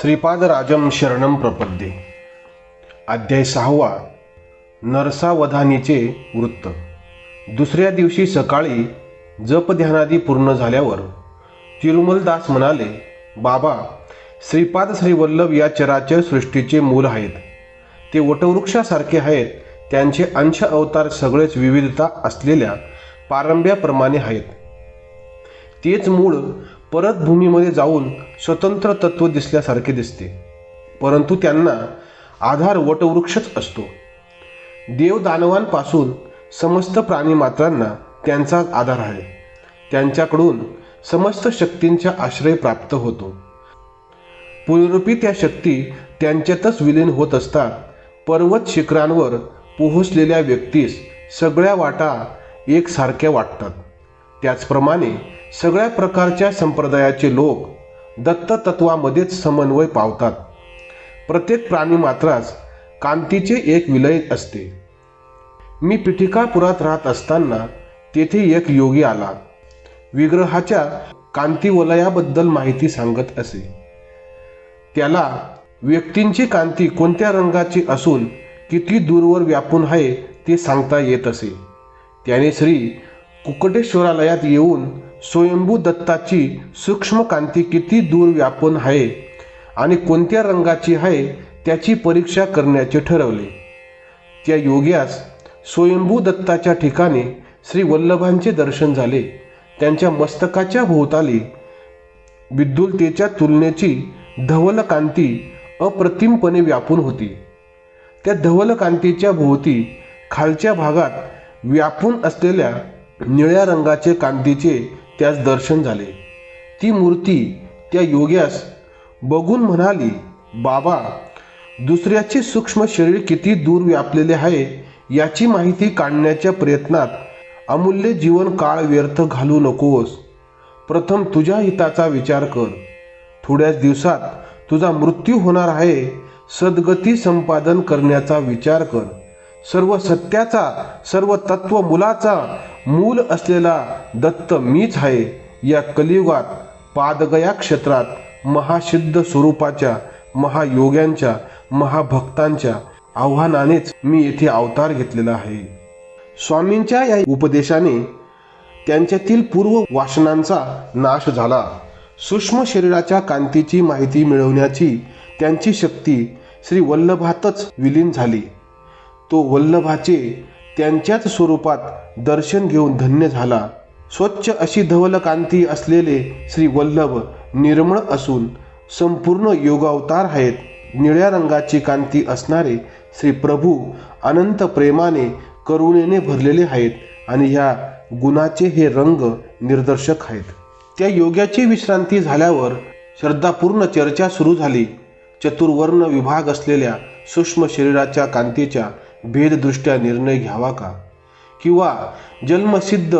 श्रीपादराजम शरणम प्रपद्ये. अध्याय सहावा. नरसावधानीचे वृत्त. दुसऱ्या दिवशी सकाळी जपध्यानादी पूर्ण झाल्यावर तिरुमलदास म्हणाले बाबा श्रीपाद श्रीवल्लभ या चराचर सृष्टीचे मूल आहेत. ते वटवृक्षासारखे आहेत. त्यांचे अंश अवतार सगळेच विविधता असलेल्या पारंब्याप्रमाणे आहेत. तेच मूळ परत भूमीमध्ये जाऊन स्वतंत्र तत्व दिसल्यासारखे दिसते. परंतु त्यांना आधार वटवृक्षच असतो. देवदानवांपासून समस्त प्राणीमात्रांना त्यांचा आधार आहे. त्यांच्याकडून समस्त शक्तींचा आश्रय प्राप्त होतो. पुनरुपी त्या शक्ती त्यांच्यातच विलीन होत असतात. पर्वत शिखरांवर पोहोचलेल्या व्यक्तीस सगळ्या वाटा एकसारख्या वाटतात. त्याचप्रमाणे सगळ्या प्रकारच्या संप्रदायाचे लोक दत्त तत्वामध्येच समन्वय पावतात. प्रत्येक प्राणी मात्रास कांतीचे एक विलय असते. मी पिठिकापुरात राहत असताना तेथे एक योगी आला. विग्रहाच्या कांतीवलयाबद्दल माहिती सांगत असे. त्याला व्यक्तींची कांती कोणत्या रंगाची असून किती दूरवर व्यापून आहे ते सांगता येत असे. त्याने श्री कुकटेश्वरालयात येऊन स्वयंभू दत्ताची सूक्ष्म कांती किती दूर व्यापून आहे आणि कोणत्या रंगाची आहे त्याची परीक्षा करण्याचे ठरवले. त्या योग्यास स्वयंभू दत्ताच्या ठिकाणी श्री वल्लभांचे दर्शन झाले. त्यांच्या मस्तकाच्या भोवताली विद्युलतेच्या तुलनेची धवल कांती अप्रतिमपणे व्यापून होती. त्या धवल कांतीच्या भोवती खालच्या भागात व्यापून असलेल्या निळ्या रंगाचे कांतीचे त्यास दर्शन झाले. ती मूर्ती त्या योग्यास बघून म्हणाली बाबा दुसऱ्याचे सूक्ष्म शरीर किती दूर व्यापलेले आहे याची माहिती काढण्याच्या प्रयत्नात अमूल्य जीवन काळ व्यर्थ घालू नकोस. प्रथम तुझ्या हिताचा विचार कर. थोड्याच दिवसात तुझा मृत्यू होणार आहे सद्गती संपादन करण्याचा विचार कर. सर्व सत्याचा सर्व तत्व मुलाचा मूल असलेला दत्त मीच आहे. या कलियुगात पादगया क्षेत्रात महासिद्ध स्वरूपाच्या महायोग्यांच्या महाभक्तांच्या आव्हानानेच मी येथे अवतार घेतलेला आहे. स्वामींच्या या उपदेशाने त्यांच्यातील पूर्व वासनांचा नाश झाला. सूक्ष्म शरीराच्या कांतीची माहिती मिळवण्याची त्यांची शक्ती श्री वल्लभातच विलीन झाली. तो वल्लभाचे त्यांच्याच स्वरूपात दर्शन घेऊन धन्य झाला. स्वच्छ अशी धवल कांती असलेले श्री वल्लभ निर्मळ असून संपूर्ण योगावतार आहेत. निळ्या रंगाची कांती असणारे श्री प्रभू अनंत प्रेमाने करुणेने भरलेले आहेत आणि ह्या गुणाचे हे रंग निर्दर्शक आहेत. त्या योग्याची विश्रांती झाल्यावर श्रद्धापूर्ण चर्चा सुरू झाली. चतुर्वर्ण विभाग असलेल्या सूक्ष्म शरीराच्या कांतीच्या भेददृष्ट्या निर्णय घ्यावा का? किंवा जन्मसिद्ध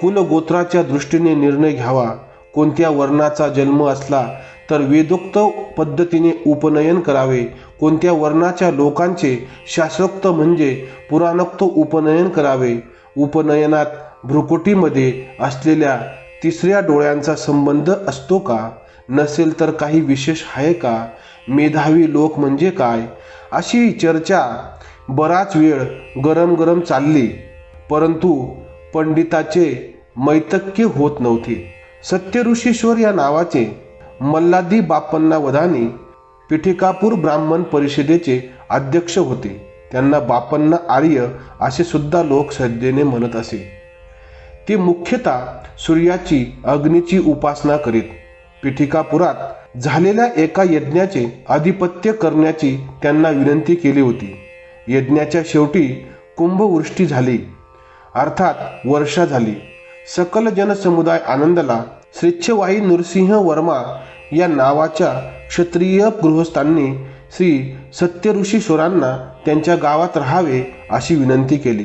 कुलगोत्राच्या दृष्टीने निर्णय घ्यावा? कोणत्या वर्णाचा जन्म असला तर वेदोक्त पद्धतीने उपनयन करावे? कोणत्या वर्णाच्या लोकांचे शास्त्रोक्त म्हणजे पुराणोक्त उपनयन करावे? उपनयनात भ्रुकुटीमध्ये असलेल्या तिसऱ्या डोळ्यांचा संबंध असतो का? नसेल तर काही विशेष आहे का? मेधावी लोक म्हणजे काय? अशी चर्चा बराच वेळ गरम गरम चालली परंतु पंडिताचे मैतक्य होत नव्हते. सत्यऋषीश्वर या नावाचे मल्लादी बाप्पन्ना वधानी पिठिकापूर ब्राह्मण परिषदेचे अध्यक्ष होते. त्यांना बापन्न आर्य असे सुद्धा लोक श्रद्धेने म्हणत असे. ते मुख्यतः सूर्याची अग्नीची उपासना करीत. पिठिकापुरात झालेल्या एका यज्ञाचे आधिपत्य करण्याची त्यांना विनंती केली होती. यज्ञाच्या शेवटी कुंभवृष्टी झाली. अर्थात वर्षा झाली. सकल जनसमुदाय आनंदला श्रेच्छवाई नृसिंह वर्मा या नावाच्या क्षत्रिय गृहस्थांनी श्री सत्यऋषीश्वरांना त्यांच्या गावात राहावे अशी विनंती केली.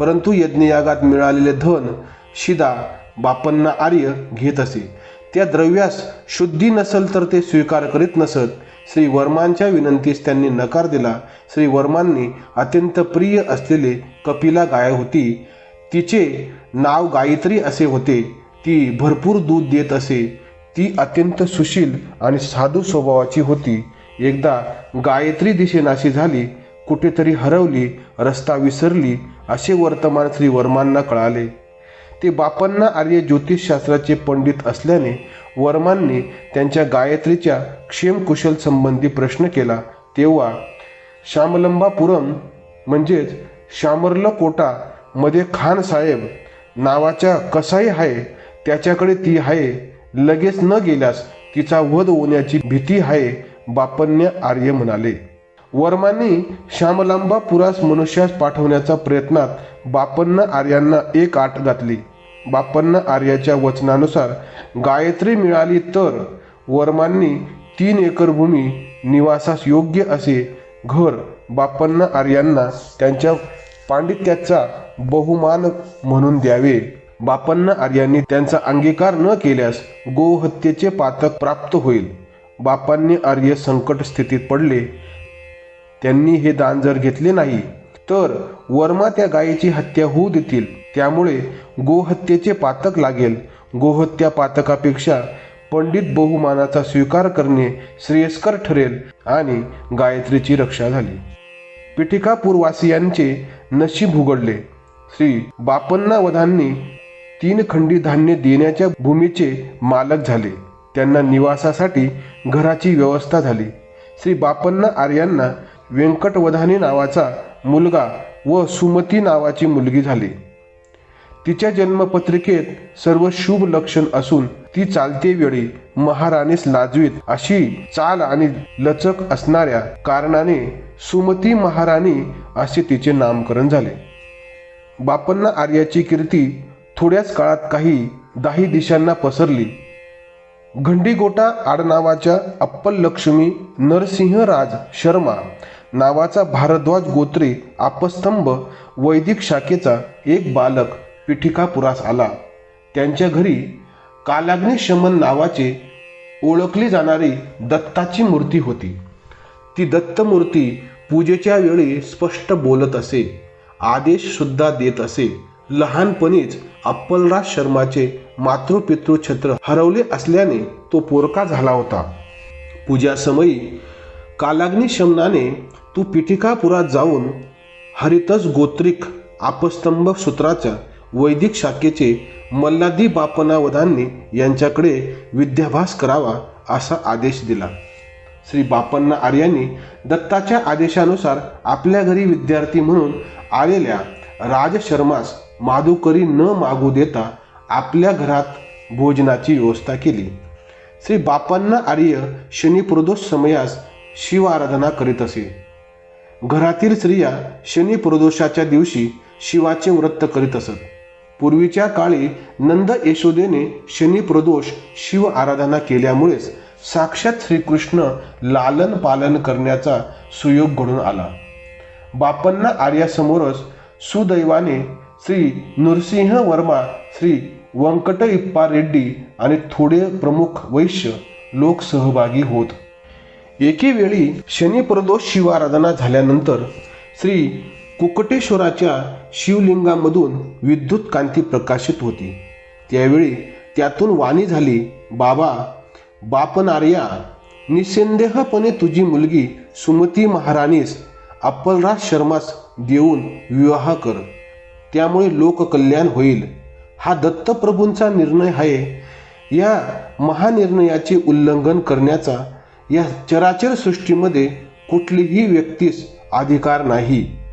परंतु यज्ञयागात मिळालेले धन शिदा बापन्ना आर्य घेत असे. त्या द्रव्यास शुद्धी नसल तर ते स्वीकार करीत नसत. श्री वर्मांच्या विनंतीस त्यांनी नकार दिला. श्री वर्मांनी अत्यंत प्रिय असलेले कपिला गाय होती. तिचे नाव गायत्री असे होते. ती भरपूर दूध देत असे. ती अत्यंत सुशील आणि साधू स्वभावाची होती. एकदा गायत्री दिशेनाशी झाली. कुठेतरी हरवली रस्ता विसरली असे वर्तमान श्री वर्मांना कळाले. ते बापांना आर्य ज्योतिषशास्त्राचे पंडित असल्याने वर्मांनी त्यांच्या गायत्रीच्या क्षेमकुशल संबंधी प्रश्न केला. तेव्हा श्यामलंबापुरम म्हणजेच श्यामर्लकोटा मध्ये खान साहेब नावाच्या कसाई आहे त्याच्याकडे ती आहे लगेच न गेल्यास तिचा वध होण्याची भीती आहे बापन्य आर्य म्हणाले. वर्मांनी श्यामलांबा पुरास मनुष्यास पाठवण्याच्या प्रयत्नात बापन्न आर्यांना एक आट घातली. बापन्न आर्याच्या वचनानुसार गायत्री मिळाली तर वर्मांनी तीन एकर भूमी निवासास योग्य असे घर बापन्न आर्यांना त्यांच्या पांडित्याचा बहुमान म्हणून द्यावे. बापन्न आर्यांनी त्यांचा अंगीकार न केल्यास गोहत्येचे पातक प्राप्त होईल. बापांनी आर्य संकट स्थितीत पडले. त्यांनी हे दान जर घेतले नाही तर वर्मा त्या गायीची हत्या होऊ देतील. त्यामुळे गोहत्येचे पातक लागेल. गोहत्या पातकापेक्षा पंडित बहुमानाचा स्वीकार करणे श्रेयस्कर ठरेल आणि गायत्रीची रक्षा झाली. पिठिकापूरवासियांचे नशीब उघडले. श्री बापन्ना वधांनी तीन खंडी धान्य देण्याच्या भूमीचे मालक झाले. त्यांना निवासासाठी घराची व्यवस्था झाली. श्री बापन्ना आर्यांना व्यंकटवधानी नावाचा मुलगा व सुमती नावाची मुलगी झाली. तिच्या जन्मपत्रिकेत सर्व शुभ लक्षण असून ती चालते वेळी महाराणीस लाजवीत अशी चाल आणि लचक असणाऱ्या कारणाने सुमती महाराणी असे तिचे नामकरण झाले. बापन्ना आर्याची कीर्ती थोड्याच काळात काही दाही दिशांना पसरली. घंडीगोटा आडनावाच्या अप्पल लक्ष्मी नरसिंहराज शर्मा नावाचा भारद्वाज गोत्रे आपस्तंभ वैदिक शाखेचा एक बालक पिठिकापुरास आला. त्यांच्या घरी कालाग्नी शमन नावाचे ओळखली जाणारी दत्ताची मूर्ती होती. ती दत्तमूर्ती पूजेच्या वेळी स्पष्ट बोलत असे आदेश सुद्धा देत असे. लहानपणीच अप्पलराज शर्माचे मातृपितृ छत्र हरवले असल्याने तो पोरका झाला होता. पूजासमयी कालाग्नी शमनाने तू पिठिकापुरात जाऊन हरितस गोत्रिक आपस्तंभ सूत्राच्या वैदिक शाखेचे मल्लादी बापनावधांनी यांच्याकडे विद्याभ्यास करावा असा आदेश दिला. श्री बापन्ना आर्यांनी दत्ताच्या आदेशानुसार आपल्या घरी विद्यार्थी म्हणून आलेल्या राजशर्मास माधुकरी न मागू देता आपल्या घरात भोजनाची व्यवस्था केली. श्री बापांना आर्य शनिप्रदोष समयास शिव आराधना करीत असे. घरातील स्त्रिया शनिप्रदोषाच्या दिवशी शिवाचे व्रत करीत असत. पूर्वीच्या काळी नंद यशोदेने शनी प्रदोष शिव आराधना केल्यामुळेच साक्षात श्रीकृष्ण लालन पालन करण्याचा सुयोग घडून आला. बापन्ना आर्यासमोरच सुदैवाने श्री नृसिंह वर्मा श्री व्यंकट इप्पा रेड्डी आणि थोडे प्रमुख वैश्य लोक सहभागी होत. एके वेळी शनिप्रदोष शिवाराधना झाल्यानंतर श्री कुकटेश्वराच्या शिवलिंगामधून विद्युत कांती प्रकाशित होती. त्यावेळी त्यातून वाणी झाली बाबा बापनार्या निसंदेहपणे तुझी मुलगी सुमती महाराणीस अप्पलराज शर्मास देऊन विवाह कर. त्यामुळे लोककल्याण होईल. हा दत्तप्रभूंचा निर्णय आहे. या महानिर्णयाचे उल्लंघन करण्याचा या चराचर सृष्टीमध्ये कुठलीही व्यक्तीस अधिकार नाही.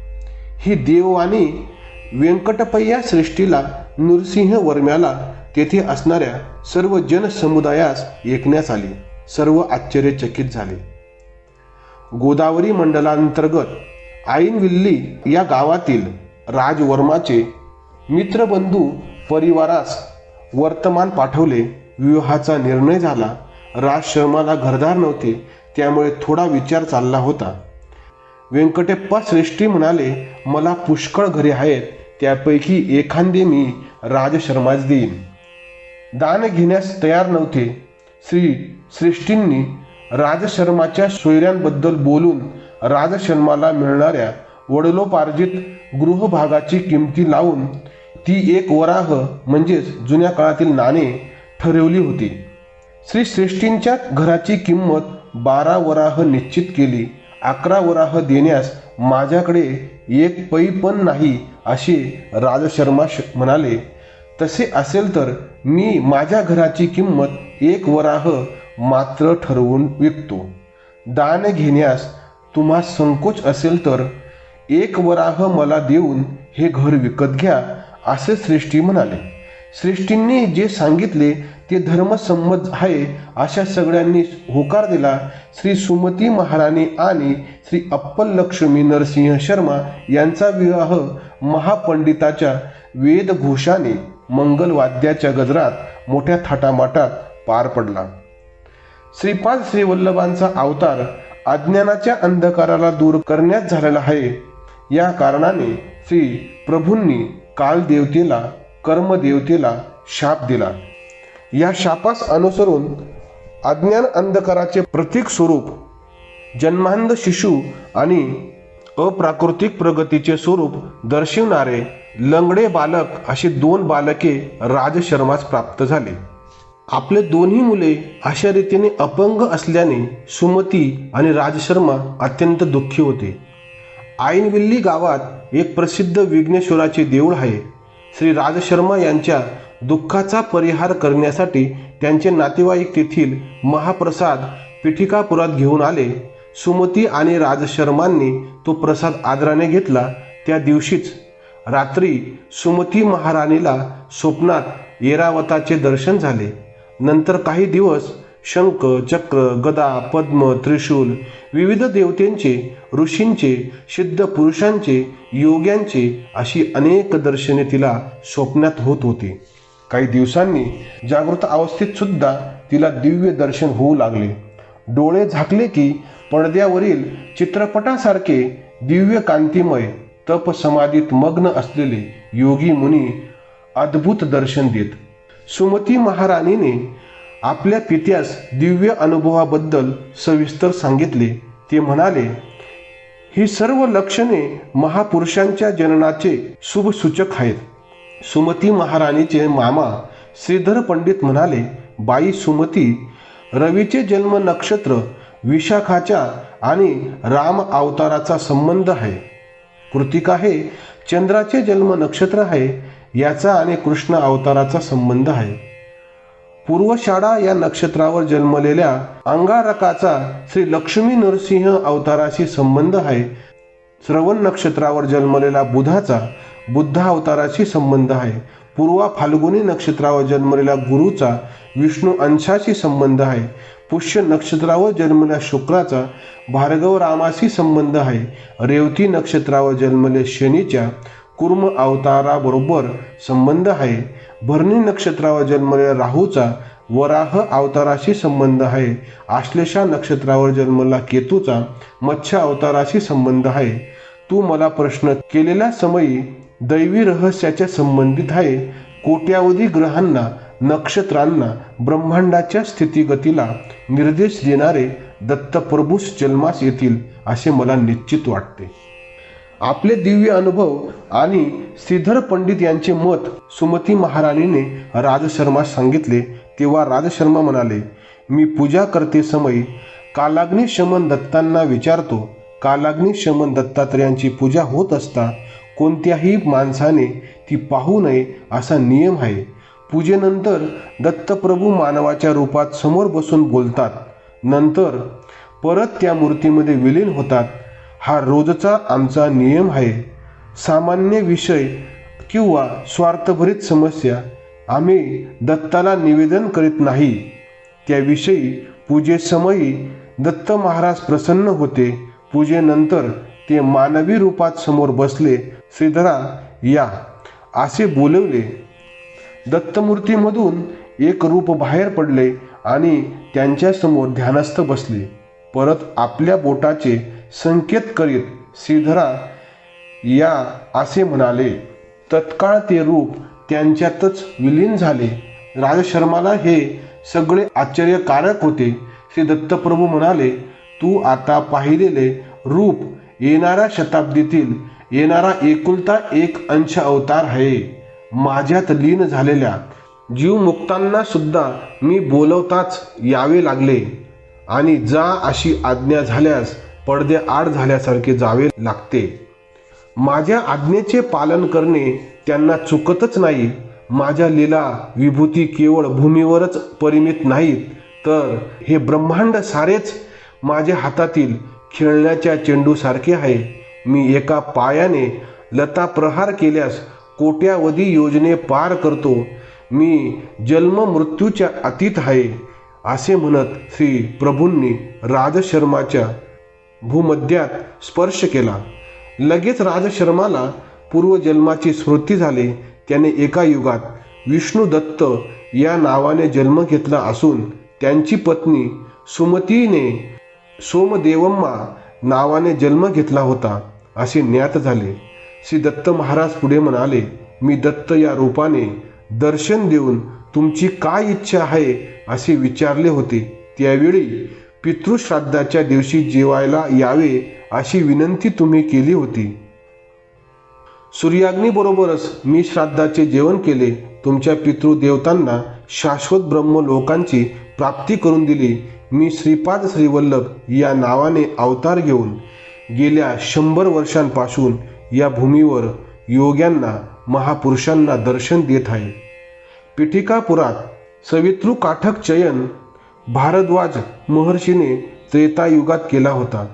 ही देववाणी व्यंकटपय्या सृष्टीला नृसिंह वर्म्याला तेथे असणाऱ्या सर्व जनसमुदायास ऐकण्यास आली. सर्व आश्चर्यचकित झाले. गोदावरी मंडलांतर्गत आईनविल्ली या गावातील राजवर्माचे मित्रबंधू परिवारास वर्तमान पाठवले. विवाहाचा निर्णय झाला. राज शर्माला घरदार नव्हते. त्यामुळे थोडा विचार चालला होता. व्यंकटेप्पा श्रेष्ठी म्हणाले मला पुष्कळ घरे आहेत त्यापैकी एखादे मी राजशर्मास देईन. दान घेण्यास तयार नव्हते. श्री श्रेष्ठींनी राजशर्माच्या सोयऱ्यांबद्दल बोलून राजशर्माला मिळणाऱ्या वडलोपार्जित गृहभागाची किमती लावून ती एक वराह म्हणजेच जुन्या काळातील नाणे ठरवली होती. श्री श्रेष्ठींच्या घराची किंमत बारा वराह निश्चित केली. अकरा वराह देण्यास माझ्याकडे एक पै पण नाही असे राजशर्मा श म्हणाले. तसे असेल तर मी माझ्या घराची किंमत एक वराह मात्र ठरवून विकतो. दान घेण्यास तुम्हा संकोच असेल तर एक वराह मला देऊन हे घर विकत घ्या असे श्रेष्ठी म्हणाले. श्रेष्ठींनी जे सांगितले ते धर्मसंमत आहे अशा सगळ्यांनी होकार दिला. श्री सुमती महाराणी आणि श्री अप्पल लक्ष्मी नरसिंह शर्मा यांचा विवाह महापंडिताच्या वेदघोषाने मंगलवाद्याच्या गजरात मोठ्या थाटामाटात पार पडला. श्रीपाद श्रीवल्लभांचा अवतार अज्ञानाच्या अंधकाराला दूर करण्यात झालेला आहे. या कारणाने श्री प्रभूंनी कालदेवतेला कर्मदेवतेला शाप दिला. या शापास अनुसरून अज्ञान अंधकाराचे प्रतीक स्वरूप जन्मांध शिशु आणि अप्राकृतिक प्रगतीचे स्वरूप दर्शवणारे लंगडे बालक अशी दोन बालके राजशर्मास प्राप्त झाले. आपले दोन्ही मुले अशा रीतीने अपंग असल्याने सुमती आणि राजशर्मा अत्यंत दुःखी होते. आईनविल्ली गावात एक प्रसिद्ध विघ्नेश्वराचे देऊळ आहे. श्री राजशर्मा यांच्या दुःखाचा परिहार करण्यासाठी त्यांचे नातेवाईक तेथील महाप्रसाद पिठिकापुरात घेऊन आले. सुमती आणि राजशर्मांनी तो प्रसाद आदराने घेतला. त्या दिवशीच रात्री सुमती महाराणीला स्वप्नात येरावताचे दर्शन झाले. नंतर काही दिवस शंख चक्र गदा पद्म त्रिशूल विविध देवतेंचे ऋषींचे सिद्ध पुरुषांचे योग्यांचे अशी अनेक दर्शने तिला स्वप्नात होत होती. काही दिवसांनी जागृत अवस्थेत सुद्धा तिला दिव्य दर्शन होऊ लागले. डोळे झाकले की पडद्यावरील चित्रपटासारखे दिव्य कांतिमय तप समाधीत मग्न असलेले योगी मुनी अद्भुत दर्शन देत. सुमती महाराणीने आपल्या पित्यास दिव्य अनुभवाबद्दल सविस्तर सांगितले. ते म्हणाले ही सर्व लक्षणे महापुरुषांच्या जननाचे शुभसूचक आहेत. सुमती महाराणीचे मामा श्रीधर पंडित म्हणाले बाई सुमती रवीचे जन्म नक्षत्र विशाखाच्या आणि राम अवताराचा संबंध आहे. कृतिका हे चंद्राचे जन्म नक्षत्र आहे याचा आणि कृष्ण अवताराचा संबंध आहे. पूर्वशाळा या नक्षत्रावर जन्मलेल्या अंगारकाचा श्री लक्ष्मी नरसिंह अवताराशी संबंध आहे. श्रवण नक्षत्रावर जन्मलेला बुधाचा बुद्ध अवताराशी संबंध आहे. पूर्वा फाल्गुनी नक्षत्रावर जन्मलेला गुरुचा विष्णू अंशाशी संबंध आहे. पुष्य नक्षत्रावर जन्मलेल्या शुक्राचा भार्गव रामाशी संबंध आहे. रेवती नक्षत्रावर जन्मले शनीच्या कुर्म अवताराबरोबर संबंध आहे. भरणी नक्षत्रावर जन्मलेल्या राहूचा वराह अवताराशी संबंध आहे. आश्लेषा नक्षत्रावर जन्मला केतूचा मत्स्य अवताराशी संबंध आहे. तू मला प्रश्न केलेल्या समयी दैवी रहस्याच्या संबंधित आहे. कोट्यावधी ग्रहांना नक्षत्रांना ब्रह्मांडाच्या स्थितीगतीला निर्देश देणारे दत्तप्रभूस जन्मास येतील असे मला निश्चित वाटते. आपले दिव्य अनुभव आणि श्रीधर पंडित यांचे मत सुमती महाराणीने राजशर्मास सांगितले. तेव्हा राजशर्मा म्हणाले मी पूजा करते समय कालाग्नी शमन दत्तांना विचारतो. कालाग्नी शमन दत्तात्रयांची पूजा होत असता कोणत्याही माणसाने ती पाहू नये असा नियम आहे. पूजेनंतर दत्तप्रभू मानवाच्या रूपात समोर बसून बोलतात. नंतर परत त्या मूर्तीमध्ये विलीन होतात. हा रोजचा आमचा नियम आहे. सामान्य विषय किंवा स्वार्थभरित समस्या. आम्ही दत्ताला निवेदन करीत नाही. त्याविषयी पूजेसमयी दत्त महाराज प्रसन्न होते. पूजेनंतर ते मानवी रूपात समोर बसले श्रीधरा या. असे बोलवले. दत्तमूर्तीमधून एक रूप बाहेर पडले आणि त्यांच्यासमोर ध्यानस्थ बसले. परत आपल्या बोटाचे संकेत करीत श्रीधरा या असे म्हणाले. तत्काळ ते रूप त्यांच्यातच विलीन झाले. राजशर्माला हे सगळे आश्चर्यकारक होते. श्री दत्तप्रभू म्हणाले तू आता पाहिलेले रूप येणाऱ्या शताब्दीतील येणारा एकुलता एक अंश अवतार आहे. माझ्यात लीन झालेल्या जीवमुक्तांना सुद्धा मी बोलवताच यावे लागले. आणि जा अशी आज्ञा झाल्यास पडदे आड झाल्यासारखे जावे लागते. माझ्या आज्ञेचे पालन करणे त्यांना चुकतच नाही. माझ्या लीला विभूती केवळ भूमीवरच परिमित नाहीत. तर हे ब्रह्मांड सारेच माझ्या हातातील खेळण्याच्या चेंडूसारखे आहे. मी एका पायाने लता प्रहार केल्यास कोट्यावधी योजने पार करतो. मी जन्म मृत्यूच्या अतीत आहे असे म्हणत श्री प्रभूंनी राजशर्माच्या भूमध्यात स्पर्श केला. लगेच राजशर्माला पूर्वजन्माची स्मृती झाली. त्याने एका युगात विष्णू दत्त या नावाने जन्म घेतला असून त्यांची पत्नी सुमतीने सोमदेवम्मा नावाने जन्म घेतला होता. असे ज्ञात झाले. श्री दत्त महाराज पुढे म्हणाले मी दत्त या रूपाने दर्शन देऊन तुमची काय इच्छा आहे असे विचारले होते. त्यावेळी पितृश्राद्धाच्या दिवशी जेवायला यावे अशी विनंती तुम्ही केली होती. सूर्याग्नीबरोबरच मी श्राद्धाचे जेवण केले. तुमच्या पितृदेवतांना शाश्वत ब्रह्म लोकांची प्राप्ती करून दिली. मी श्रीपाद श्रीवल्लभ या नावाने अवतार घेऊन गेल्या शंभर वर्षांपासून या भूमीवर योग्यांना महापुरुषांना दर्शन देत आहे. पिठिकापुरात सवितृ काठक चयन भारद्वाज महर्षीने त्रेतायुगात केला होता.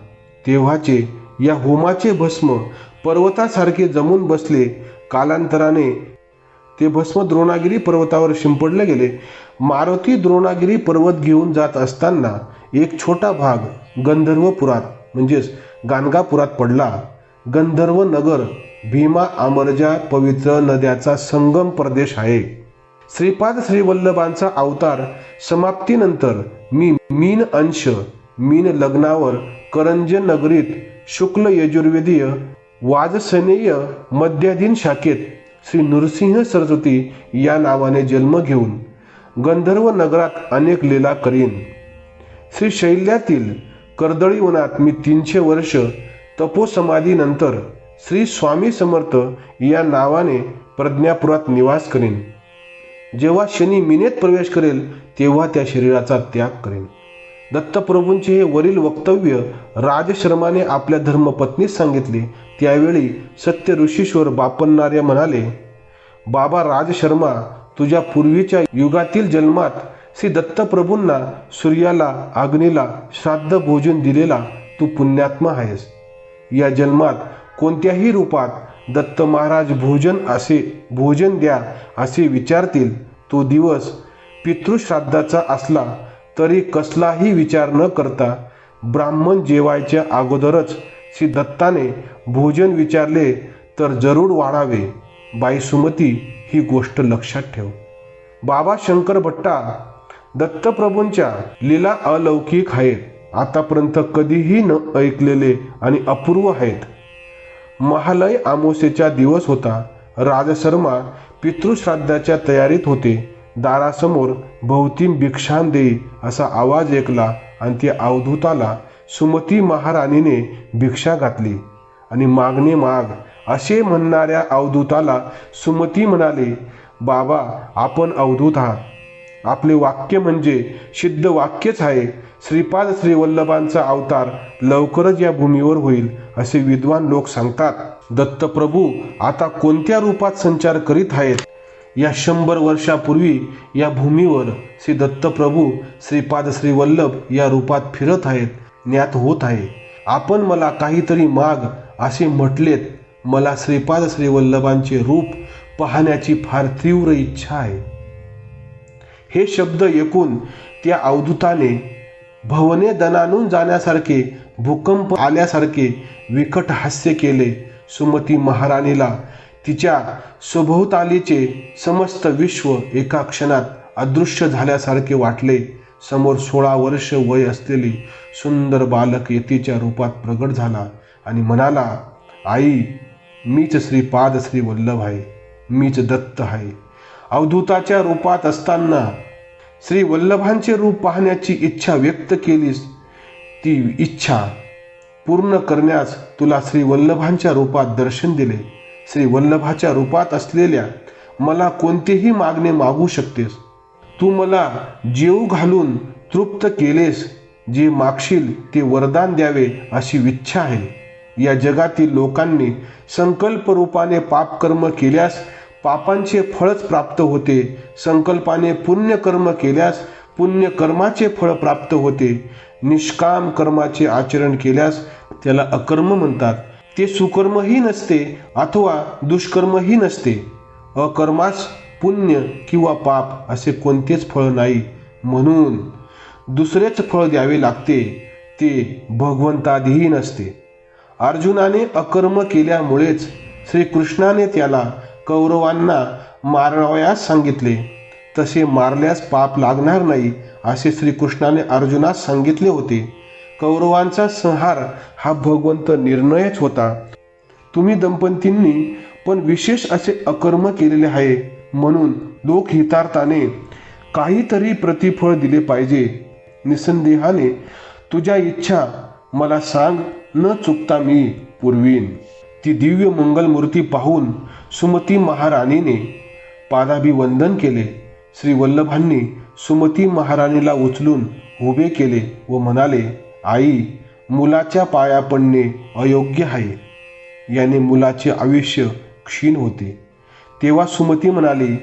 तेव्हाचे या होमाचे भस्म पर्वतासारखे जमून बसले. कालांतराने ते भस्म द्रोणागिरी पर्वतावर शिंपडले गेले. मारुती द्रोणागिरी पर्वत घेऊन जात असताना एक छोटा भाग गंधर्वपुरात म्हणजेच गाणगापुरात पडला. गंधर्व नगर भीमा अमरजा पवित्र नद्याचा संगम प्रदेश आहे. श्रीपाद श्रीवल्लभांचा अवतार समाप्तीनंतर मी मीन अंश मीन लग्नावर करंज नगरीत शुक्ल यजुर्वेदीय वाजसनेय मध्याधीन शाखेत श्री नृसिंह सरस्वती या नावाने जन्म घेऊन गंधर्व नगरात अनेक लीला करीन. श्री शैल्यातील कर्दळीवनात मी तीनशे वर्ष तपोसमाधीनंतर श्री स्वामी समर्थ या नावाने प्रज्ञापुरात निवास करेन. जेव्हा शनी मिनेत प्रवेश करेल तेव्हा त्या शरीराचा त्याग करेन. दत्तप्रभूंचे हे वरील वक्तव्य राजशर्माने आपल्या धर्मपत्नीस सांगितले. त्यावेळी सत्य ऋषीश्वर बापन्नार्य म्हणाले बाबा राजशर्मा तुझ्या पूर्वीच्या युगातील जन्मात श्री दत्तप्रभूंना सूर्याला अग्नीला श्राद्ध भोजन दिलेला तू पुण्यात्मा आहेस. या जन्मात कोणत्याही रूपात दत्त महाराज भोजन असे भोजन द्या असे विचारतील तो दिवस पितृश्राद्धाचा असला तरी कसलाही विचार न करता ब्राह्मण जेवायच्या अगोदरच श्री दत्ताने भोजन विचारले तर जरूर वाढावे. बाई सुमती ही गोष्ट लक्षात ठेव. बाबा शंकर भट्टा दत्तप्रभूंच्या लीला अलौकिक आहेत. आतापर्यंत कधीही न ऐकलेले आणि अपूर्व आहेत. महालय आमोसेचा दिवस होता. राजशर्मा पितृश्राद्धाच्या तयारीत होते. दारासमोर भोवतीम भिक्षान देई असा आवाज ऐकला आणि त्या अवधूताला सुमती महाराणीने भिक्षा घातली. आणि मागणे माग असे म्हणणाऱ्या अवधूताला सुमती म्हणाले बाबा आपण अवधूत आहात. आपले वाक्य म्हणजे सिद्ध वाक्यच आहे. श्रीपाद श्री वल्लभांचा अवतार लवकरच या भूमीवर होईल असे विद्वान लोक सांगतात. दत्तप्रभू आता कोणत्या रूपात संचार करीत आहेत? या शंभर वर्षापूर्वी या भूमीवर श्री दत्तप्रभू श्रीपाद श्री वल्लभ या रूपात फिरत आहेत ज्ञात होत आहे. आपण मला काहीतरी माग असे म्हटलेत मला श्रीपाद श्री वल्लभांचे रूप पाहण्याची फार तीव्र इच्छा आहे. हे शब्द ऐकून त्या अवधूताने भवने दनानून जाण्यासारखे भूकंप आल्यासारखे विकट हास्य केले सुमती महाराणीला. तिच्या सभोवतालीचे समस्त विश्व एका क्षणात अदृश्य झाल्यासारखे वाटले. समोर सोळा वर्ष वय असलेली सुंदर बालक यतीच्या रूपात प्रगट झाला आणि म्हणाला आई मीच श्रीपाद श्री वल्लभ आहे. मीच दत्त आहे. अवधूताच्या रूपात असताना श्री वल्लभांचे रूप पाहण्याची इच्छा व्यक्त केलीस ती इच्छा पूर्ण करण्यास तुला श्री वल्लभांच्या रूपात दर्शन दिले. श्री वल्लभाच्या रूपात असलेल्या मला कोणतेही मागणे मागू शकतेस. तू मला जेऊ घालून तृप्त केलेस जे मागशील ते वरदान द्यावे अशी इच्छा आहे. या जगातील लोकांनी संकल्प रूपाने पापकर्म केल्यास पापांचे फळच प्राप्त होते. संकल्पाने पुण्यकर्म केल्यास पुण्यकर्माचे फळ प्राप्त होते. निष्काम कर्माचे आचरण केल्यास त्याला अकर्म म्हणतात. ते सुकर्मही नसते अथवा दुष्कर्मही नसते. अकर्मास पुण्य किंवा पाप असे कोणतेच फळ नाही. म्हणून दुसरेच फळ द्यावे लागते ते भगवंताधीन असते अर्जुनाने अकर्म केल्यामुळेच श्रीकृष्णाने त्याला कौरवांना मारावयास सांगितले. तसे मारल्यास पाप लागणार नाही असे श्रीकृष्णाने अर्जुनास सांगितले होते. कौरवांचा संहार हा भगवंत निर्णयच होता. तुम्ही दंपतींनी पण विशेष असे अकर्म केलेले आहे म्हणून लोकहितार्थाने काहीतरी प्रतिफळ दिले पाहिजे. निसंदेहाने तुझ्या इच्छा मला सांग न चुकता मी पुरवीन. ती दिव्य मंगलमूर्ती पाहून सुमती महाराणीने पादाभिवंदन केले. श्री वल्लभांनी सुमती महाराणीला उचलून उभे केले व म्हणाले आई मुलाच्या पाया पडणे अयोग्य आहे. याने मुलाचे आयुष्य क्षीण होते. तेव्हा सुमती म्हणाली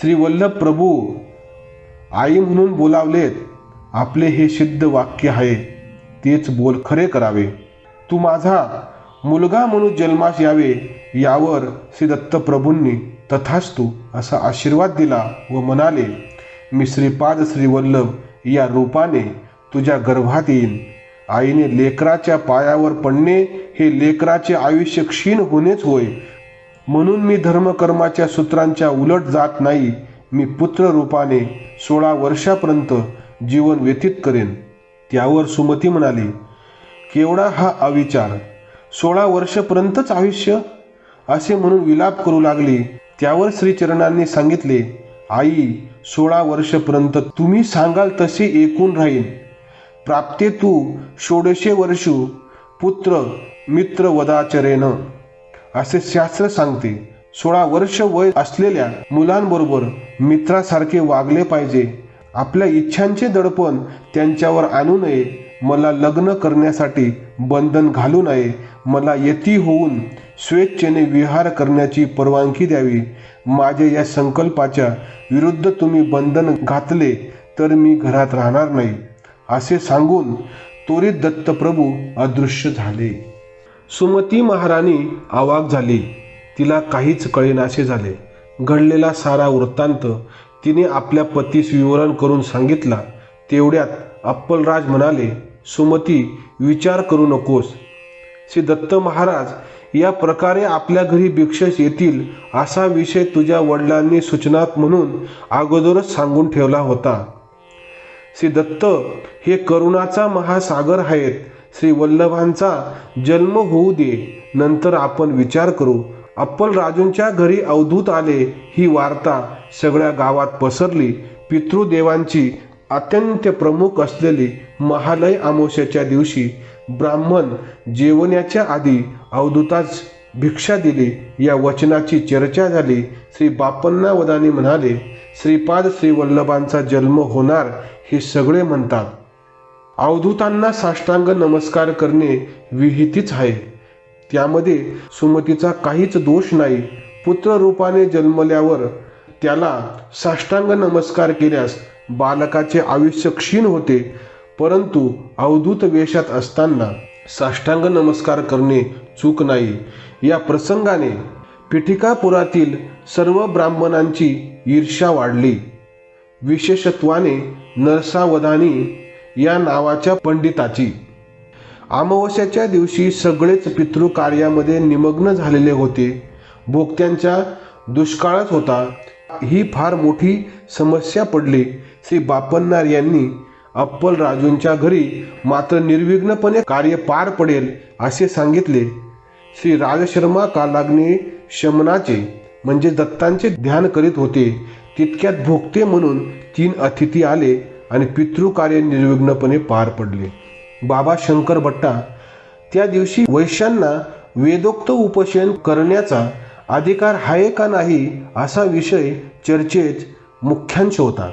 श्री वल्लभ प्रभू आई म्हणून बोलावलेत. आपले हे सिद्ध वाक्य आहे. तेच बोल खरे करावे. तू माझा मुलगा म्हणून जन्मास यावे यावर श्री दत्तप्रभूंनी तथास्तू असा आशीर्वाद दिला व म्हणाले मी श्रीपाद श्रीवल्लभ या रूपाने तुझ्या गर्भात येईन. आईने लेकराच्या पायावर पडणे हे लेकराचे आयुष्य क्षीण होणेच होय. म्हणून मी धर्मकर्माच्या सूत्रांच्या उलट जात नाही. मी पुत्र रूपाने सोळा वर्षापर्यंत जीवन व्यतीत करेन. त्यावर सुमती म्हणाली केवढा हा अविचार! सोळा वर्षपर्यंतच आयुष्य असे म्हणून विलाप करू लागले. त्यावर श्रीचरणांनी सांगितले आई सोळा वर्षपर्यंत तुम्ही सांगाल तसे एकूण राहील. प्राप्ते तू षोडशे वर्षू पुत्र मित्र वदाचरेन असे शास्त्र सांगते. सोळा वर्ष वय असलेल्या मुलांबरोबर मित्रासारखे वागले पाहिजे. आपल्या इच्छांचे दडपण त्यांच्यावर आणू नये. मला लग्न करण्यासाठी बंधन घालू नये मला यती होऊन स्वेच्छेने विहार करण्याची परवानगी द्यावी. माझ्या या संकल्पाच्या विरुद्ध तुम्ही बंधन घातले तर मी घरात राहणार नाही. असे सांगून त्वरित दत्तप्रभू अदृश्य झाले. सुमती महाराणी आवाक झाली. तिला काहीच कळेनासे झाले. घडलेला सारा वृत्तांत तिने आपल्या पतीस विवरण करून सांगितला. तेवढ्यात अप्पलराज म्हणाले सुमती विचार करू नकोस. श्री दत्त महाराज या प्रकारे आपल्या घरी भिक्षस येतील असा विषय तुझ्या वडिलांनी सूचनात म्हणून अगोदरच सांगून ठेवला होता. श्री दत्त हे करुणाचा महासागर आहेत. श्री वल्लभांचा जन्म होऊ दे. नंतर आपण विचार करू. अप्पल राजूंच्या घरी अवधूत आले ही वार्ता सगळ्या गावात पसरली. पितृदेवांची अत्यंत प्रमुख असलेली महालय अमावस्याच्या दिवशी ब्राह्मण जेवण्याच्या आधी अवधूताच भिक्षा दिली. या वचनाची चर्चा झाली. श्री बापन्ना वदानी म्हणाले श्रीपाद श्री वल्लभांचा जन्म होणार हे सगळे म्हणतात. अवधूतांना साष्टांग नमस्कार करणे विहितीच आहे. त्यामध्ये सुमतीचा काहीच दोष नाही. पुत्र रूपाने जन्मल्यावर त्याला साष्टांग नमस्कार केल्यास बालकाचे आयुष्य क्षीण होते परंतु अवधूत वेशात असताना साष्टांग नमस्कार करणे चूक नाही. या प्रसंगाने पिठिकापुरातील सर्व ब्राह्मणांची ईर्ष्या वाढली. विशेषत्वाने नरसावधानी या नावाच्या पंडिताची. अमावस्याच्या दिवशी सगळेच पितृकार्यामध्ये निमग्न झालेले होते. भोगत्यांच्या दुष्काळच होता. ही फार मोठी समस्या पडली. श्री बापन्नार यांनी अप्पल राजूंच्या घरी मात्र निर्विघ्नपणे कार्य पार पडेल असे सांगितले. श्री राजशर्मा कालाग्नी शमनाचे म्हणजे दत्तांचे ध्यान करीत होते. तितक्यात भोगते म्हणून तीन अतिथी आले आणि पितृकार्य निर्विघ्नपणे पार पडले. बाबा शंकर भट्टा त्या दिवशी वैश्यांना वेदोक्त उपशयन करण्याचा अधिकार आहे का नाही असा विषय चर्चेत मुख्यांश होता.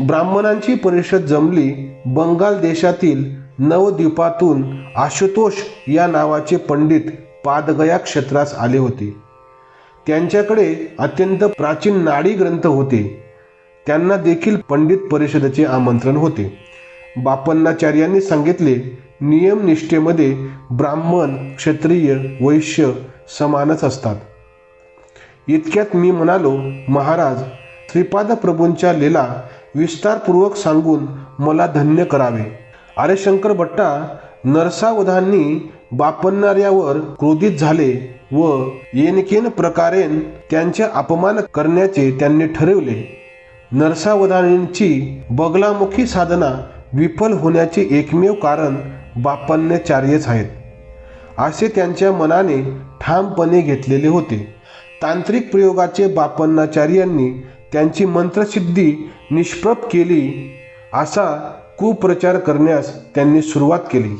ब्राह्मणांची परिषद जमली बंगाल देशातील नवद्वीपातून आशुतोष या नावाचे पंडित पादगया क्षेत्रास आले होते. त्यांच्याकडे अत्यंत प्राचीन नाडी ग्रंथ होते. त्यांना देखील पंडित परिषदेचे आमंत्रण होते. बापन्नाचार्यांनी सांगितले नियमनिष्ठेमध्ये ब्राह्मण क्षत्रिय वैश्य समानच असतात. इतक्यात मी म्हणालो महाराज श्रीपाद प्रभूंच्या लीला विस्तारपूर्वक सांगून मला धन्य करावे. अरे शंकर भट्टा नरसावधांनी बापणाऱ्यावर क्रोधित झाले व येनकेन प्रकारेन त्यांचे अपमान करण्याचे त्यांनी ठरवले. नरसावधानींची बगलामुखी साधना विफल होण्याचे एकमेव कारण बापन्याचार्यच आहेत. असे त्यांच्या मनाने ठामपणे घेतलेले होते. तांत्रिक प्रयोगाचे बापन्नाचार्यांनी त्यांची मंत्रसिद्धी निष्प्रभ केली असा कुप्रचार करण्यास त्यांनी सुरुवात केली.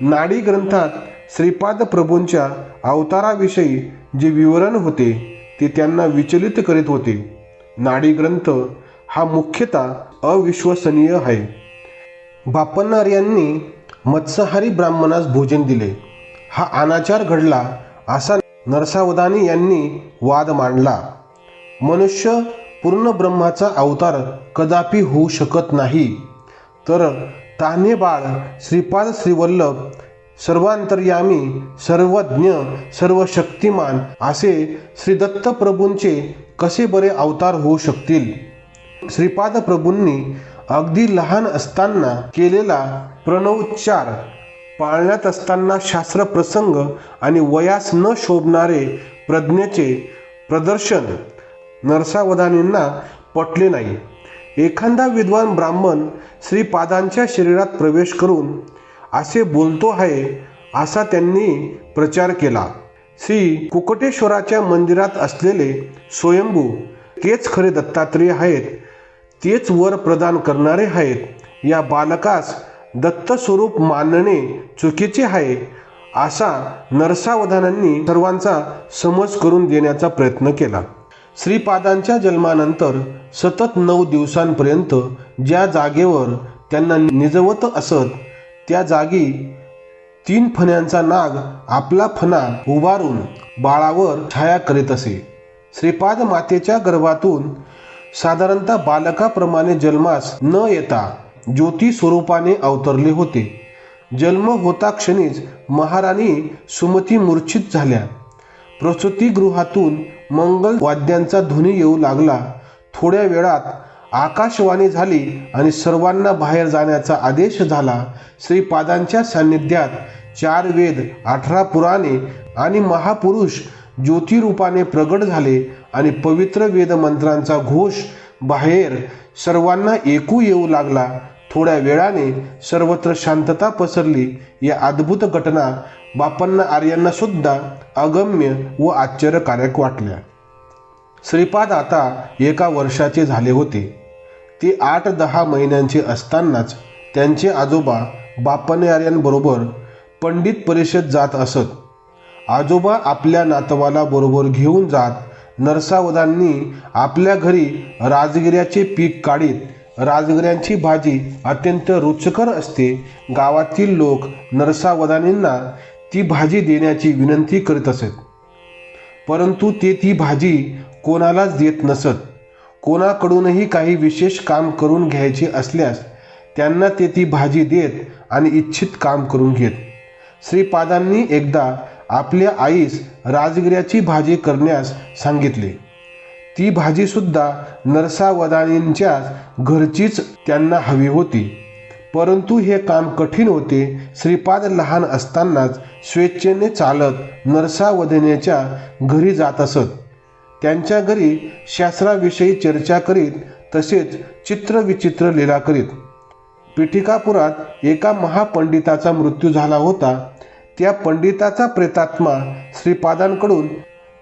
नाडी ग्रंथात श्रीपाद प्रभूंच्या अवताराविषयी जे विवरण होते ते त्यांना विचलित करीत होते. नाडी ग्रंथ हा मुख्यतः अविश्वसनीय आहे. बापन्नार यांनी मत्स्यहारी ब्राह्मणास भोजन दिले. हा अनाचार घडला असा नरसावधानी यांनी वाद मांडला. मनुष्य पूर्ण ब्रह्माचा अवतार कदापि होऊ शकत नाही. तर ताने बाळ श्रीपाद श्रीवल्लभ सर्वांतर्यामी सर्वज्ञ सर्व शक्तिमान असे श्री दत्त प्रभूंचे कसे बरे अवतार होऊ शकतील? श्रीपाद प्रभूंनी अगदी लहान असताना केलेला प्रणवोच्चार पाळण्यात असताना शास्त्र प्रसंग आणि वयास न शोभणारे प्रज्ञेचे प्रदर्शन नरसावधानींना पटले नाही. एखादा विद्वान ब्राह्मण श्रीपादांच्या शरीरात प्रवेश करून असे बोलतो आहे असा त्यांनी प्रचार केला. श्री कुकटेश्वराच्या मंदिरात असलेले स्वयंभू तेच खरे दत्तात्रेय आहेत तेच वर प्रदान करणारे आहेत. या बालकास दत्त स्वरूप मानणे चुकीचे आहे असा नरसावधानांनी सर्वांचा समज करून देण्याचा प्रयत्न केला. श्रीपादांच्या जन्मानंतर सतत नऊ दिवसांपर्यंत ज्या जागेवर त्यांना निजवत असत त्या जागी तीन फण्यांचा नाग आपला फणा उभारून बाळावर छाया करीत असे. श्रीपाद मातेच्या गर्भातून साधारणतः बालकाप्रमाणे जन्मास न येता ज्योती स्वरूपाने अवतरले होते. जन्म होता क्षणीच महाराणी सुमती मूर्छित झाल्या. प्रसूतीगृहातून मंगल वाद्यांचा ध्वनी येऊ लागला. थोड्या वेळात आकाशवाणी झाली आणि सर्वांना बाहेर जाण्याचा आदेश झाला. श्रीपादांच्या सान्निध्यात चार वेद अठरा पुराणे आणि महापुरुष ज्योतिरूपाने प्रगट झाले आणि पवित्र वेद मंत्रांचा घोष बाहेर सर्वांना ऐकू येऊ लागला. थोड्या वेळाने सर्वत्र शांतता पसरली. या अद्भुत घटना बापांना आर्यांना सुद्धा अगम्य व आश्चर्यकारक वाटल्या. श्रीपाद आता एका वर्षाचे झाले होते. ते आठ दहा महिन्यांचे असतानाच त्यांचे आजोबा बापने आर्यांबरोबर पंडित परिषद जात असत. आजोबा आपल्या नातवाला बरोबर घेऊन जात नरसावदांनी आपल्या घरी राजगिऱ्याचे पीक काढीत राजगिऱ्यांची भाजी अत्यंत रुचकर असते. गावातील लोक नरसावदानींना ती भाजी देण्याची विनंती करीत असत. परंतु ते ती भाजी कोणालाच देत नसत. कोणाकडूनही काही विशेष काम करून घ्यायचे असल्यास त्यांना ते ती भाजी देत आणि इच्छित काम करून घेत. श्रीपादांनी एकदा आपल्या आईस राजगिऱ्याची भाजी करण्यास सांगितले. ती भाजीसुद्धा नरसावदानींच्याच घरचीच त्यांना हवी होती. परंतु हे काम कठीण होते. श्रीपाद लहान असतानाच स्वेच्छेने चालत नरसावदनेच्या घरी जात असत. त्यांच्या घरी शास्त्राविषयी चर्चा करीत तसेच चित्रविचित्र लीला करीत. पिठिकापुरात एका महापंडिताचा मृत्यू झाला होता. त्या पंडिताचा प्रेतात्मा श्रीपादांकडून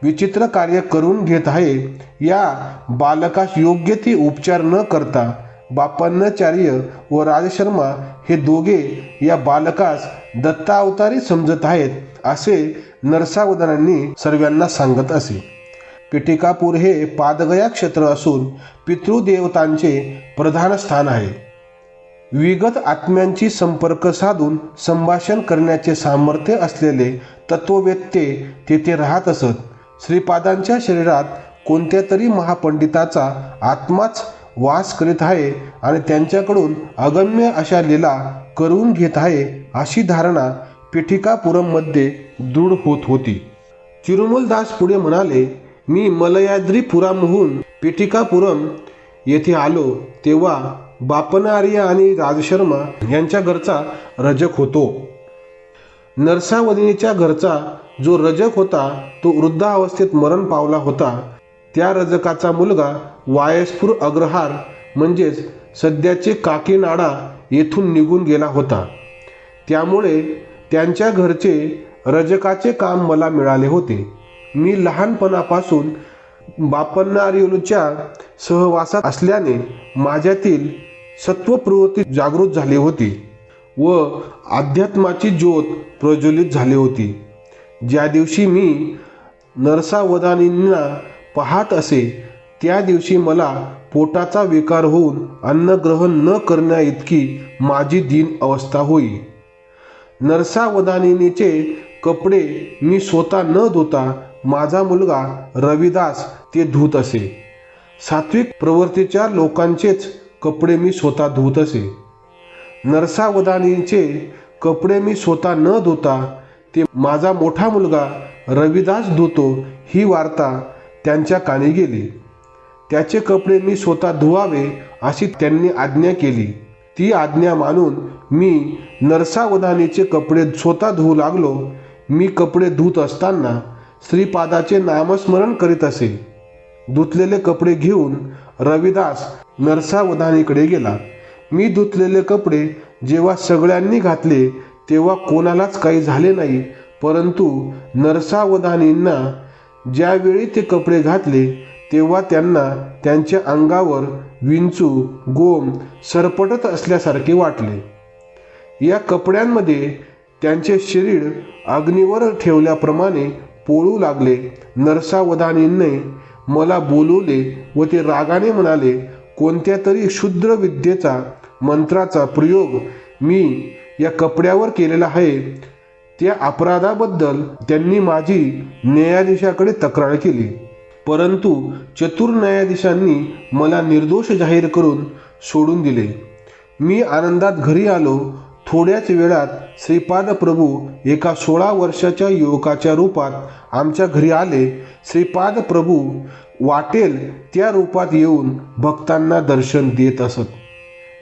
विचित्र कार्य करून घेत आहे. या बालकास योग्य ते उपचार न करता बापन्नाचार्य व राजशर्मा हे दोघे या बालकास दत्तावतारी समजत आहेत असे नरसावधानांनी सर्वांना सांगत असे. पिटिकापूर हे पादगया क्षेत्र असून पितृदेवतांचे प्रधान स्थान आहे. विगत आत्म्यांची संपर्क साधून संभाषण करण्याचे सामर्थ्य असलेले तत्ववेत्ते तेथे राहत असत. श्रीपादांच्या शरीरात कोणत्या तरी महापंडिताचा आत्माच वास करीत आहे आणि त्यांच्याकडून अगम्य अशा लीला करून घेत आहे अशी धारणा पिठिकापुरममध्ये दृढ होत होती. चिरुमलदास पुढे म्हणाले मी मलयाद्रीपुरामहून पिठिकापुरम येथे आलो तेव्हा बापनार्य आणि राजशर्मा यांच्या घरचा रजक होतो. नरसावधीच्या घरचा जो रजक होता तो वृद्धावस्थेत मरण पावला होता. त्या रजकाचा मुलगा वायस्फुर अग्रहार म्हणजेच सध्याचे काकीनाडा येथून निघून गेला होता. त्यामुळे त्यांच्या घरचे रजकाचे काम मला मिळाले होते. मी लहानपणापासून बापन्नारियोलच्या सहवासात असल्याने माझ्यातील सत्वप्रवृत्ती जागृत झाली होती. व अध्यात्माची ज्योत प्रज्वलित झाली होती. ज्या दिवशी मी नरसावधानींना पाहत असे त्या दिवशी मला पोटाचा विकार होऊन अन्नग्रहण न करण्या इतकी माझी दीन अवस्था होई. नरसावधानिनीचे कपडे मी स्वतः न धुता माझा मुलगा रविदास ते धुत असे. सात्विक प्रवृत्तीच्या लोकांचेच कपडे मी स्वतः धुत असे. नरसावदानींचे कपडे मी स्वतः न धुता ते माझा मोठा मुलगा रविदास धुतो ही वार्ता त्यांच्या कानी गेली. त्याचे कपडे मी स्वतः धुवावे अशी त्यांनी आज्ञा केली. ती आज्ञा मानून मी नरसावधानीचे कपडे स्वतः धुवू लागलो. मी कपडे धुत असताना श्रीपादाचे नामस्मरण करीत असे. धुतलेले कपडे घेऊन रविदास नरसावधानीकडे गेला. मी धुतलेले कपडे जेव्हा सगळ्यांनी घातले तेव्हा कोणालाच काही झाले नाही. परंतु नरसावधानींना ज्यावेळी ते कपडे घातले तेव्हा त्यांना त्यांच्या अंगावर विंचू गोम सरपटत असल्यासारखे वाटले. या कपड्यांमध्ये त्यांचे शरीर अग्नीवर ठेवल्याप्रमाणे पोळू लागले. नरसावधानींनी मला बोलवले व ते रागाने म्हणाले कोणत्या तरी क्षुद्र विद्येचा मंत्राचा प्रयोग मी या कपड्यावर केलेला आहे त्या अपराधाबद्दल त्यांनी माझी न्यायाधीशाकडे तक्रार केली. परंतु चतुर न्यायाधीशांनी मला निर्दोष जाहीर करून सोडून दिले. मी आनंदात घरी आलो. थोड्याच वेळात श्रीपाद प्रभू एका सोळा वर्षाच्या युवकाच्या रूपात आमच्या घरी आले. श्रीपाद प्रभू वाटेल त्या रूपात येऊन भक्तांना दर्शन देत असत.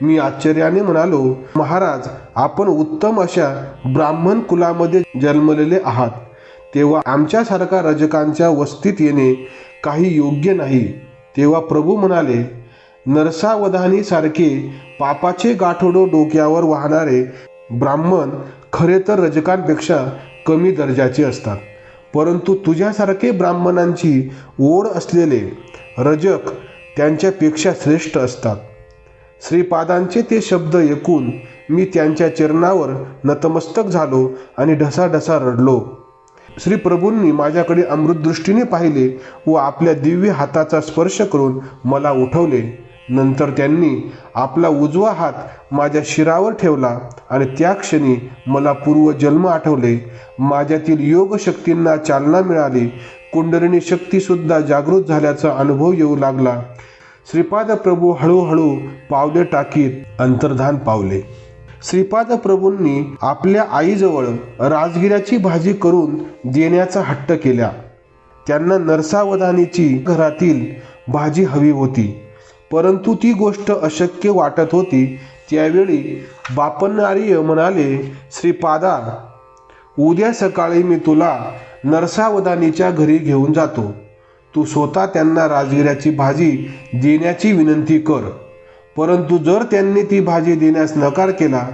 मी आश्चर्याने म्हणालो महाराज आपण उत्तम अशा ब्राह्मण कुलामध्ये जन्मलेले आहात. तेव्हा आमच्यासारखा रजकांच्या वस्तीत येणे काही योग्य नाही. तेव्हा प्रभू म्हणाले नरसावधानी सारखे पापाचे गाठोडो डोक्यावर वाहणारे ब्राह्मण खरे तर रजकांपेक्षा कमी दर्जाचे असतात. परंतु तुझ्यासारखे ब्राह्मणांची ओढ असलेले रजक त्यांच्यापेक्षा श्रेष्ठ असतात. श्रीपादांचे ते शब्द ऐकून मी त्यांच्या चरणावर नतमस्तक झालो आणि ढसाढसा रडलो. श्री प्रभूंनी माझ्याकडे अमृतदृष्टीने पाहिले व आपल्या दिव्य हाताचा स्पर्श करून मला उठवले. नंतर त्यांनी आपला उजवा हात माझ्या शिरावर ठेवला आणि त्या क्षणी मला पूर्वजन्म आठवले. माझ्यातील योग शक्तींना चालना मिळाली. कुंडलिनी शक्तीसुद्धा जागृत झाल्याचा अनुभव येऊ लागला. श्रीपाद प्रभू हळूहळू पावले टाकीत अंतर्धान पावले. श्रीपाद प्रभूंनी आपल्या आईजवळ राजगिऱ्याची भाजी करून देण्याचा हट्ट केला. त्यांना नरसावधानीची घरातील भाजी हवी होती. परंतु ती गोष्ट अशक्य वाटत होती. त्यावेळी बापनार्य म्हणाले श्रीपादा उद्या सकाळी मी तुला नरसावधानीच्या घरी घेऊन जातो. तू स्वतः त्यांना राजगिऱ्याची भाजी देण्याची विनंती कर. परंतु जर त्यांनी ती भाजी देण्यास नकार केला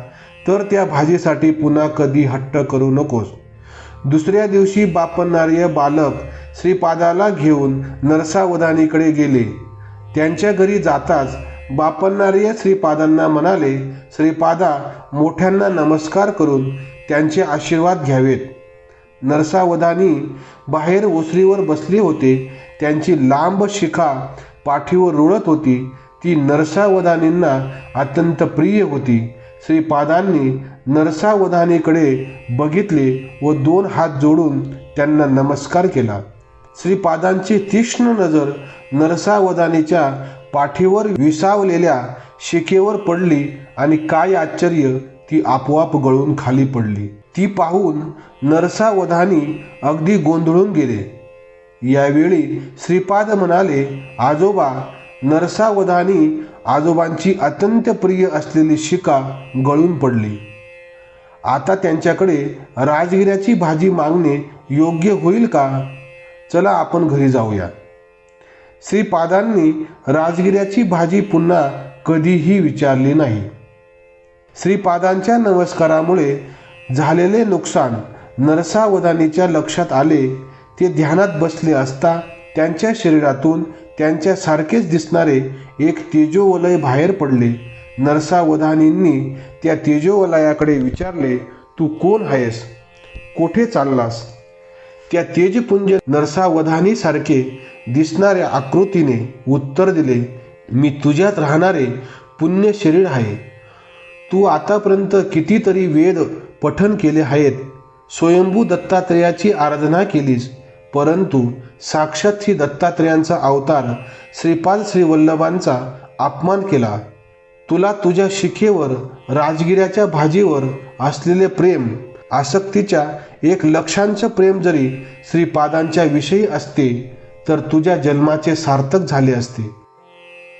तर त्या भाजीसाठी पुन्हा कधी हट्ट करू नकोस. दुसऱ्या दिवशी बापन्नार्य बालक श्रीपादाला घेऊन नरसावधानीकडे गेले. त्यांच्या घरी जाताच बापन्नार्य श्रीपादांना म्हणाले श्रीपादा मोठ्यांना नमस्कार करून त्यांचे आशीर्वाद घ्यावेत. नरसावधानी बाहेर ओसरीवर बसले होते. त्यांची लांब शिखा पाठीवर रुळत होती. ती नरसावधानींना अत्यंत प्रिय होती. श्रीपादांनी नरसावधानीकडे बघितले व दोन हात जोडून त्यांना नमस्कार केला. श्रीपादांची तीक्ष्ण नजर नरसावधानीच्या पाठीवर विसावलेल्या शिकेवर पडली आणि काय आश्चर्य ती आपोआप गळून खाली पडली. ती पाहून नरसावधानी अगदी गोंधळून गेले. यावेळी श्रीपाद म्हणाले आजोबा नरसावधानी आजोबांची अत्यंत प्रिय असलेली शिका गळून पडली. आता त्यांच्याकडे राजगिऱ्याची भाजी मागणे योग्य होईल का? चला आपण घरी जाऊया. श्रीपादांनी राजगिऱ्याची भाजी पुन्हा कधीही विचारली नाही. श्रीपादांच्या नमस्कारामुळे झालेले नुकसान नरसावधानीच्या लक्षात आले ते ध्यानात बसले असता त्यांच्या शरीरातून त्यांच्यासारखेच दिसणारे एक तेजोवलय बाहेर पडले. नरसावधानींनी त्या तेजोवलयाकडे विचारले तू कोण आहेस? कोठे चाललास? त्या तेजपुंज नरसावधानीसारखे दिसणाऱ्या आकृतीने उत्तर दिले मी तुझ्यात राहणारे पुण्य शरीर आहे. तू आतापर्यंत कितीतरी वेद पठन केले आहेत. स्वयंभू दत्तात्रेयाची आराधना केलीस. परंतु साक्षात श्री दत्तात्रेयांचा अवतार श्रीपाल श्रीवल्लभांचा अपमान केला. तुला तुझ्या शिखेवर राजगिऱ्याच्या भाजीवर असलेले प्रेम आसक्तीच्या एक लक्षांचं प्रेम जरी श्रीपादांच्या विषयी असते तर तुझ्या जन्माचे सार्थक झाले असते.